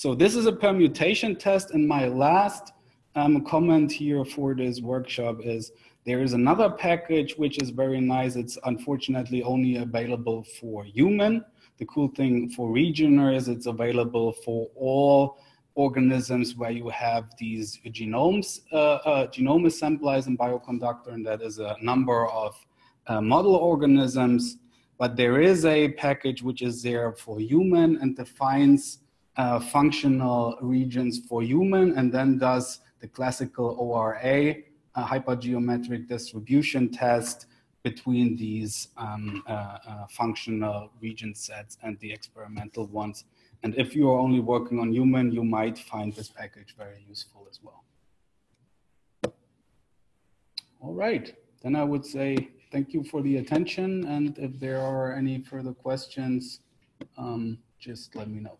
B: So this is a permutation test. And my last um, comment here for this workshop is there is another package which is very nice. It's unfortunately only available for human. The cool thing for regioneR is it's available for all organisms where you have these genomes, uh, uh, genome assemblies in bioconductor, and that is a number of uh, model organisms. But there is a package which is there for human and defines uh, functional regions for human and then does the classical ORA uh, hypergeometric distribution test between these um, uh, uh, functional region sets and the experimental ones. And if you are only working on human, you might find this package very useful as well. All right, then I would say thank you for the attention. And if there are any further questions, um, just let me know.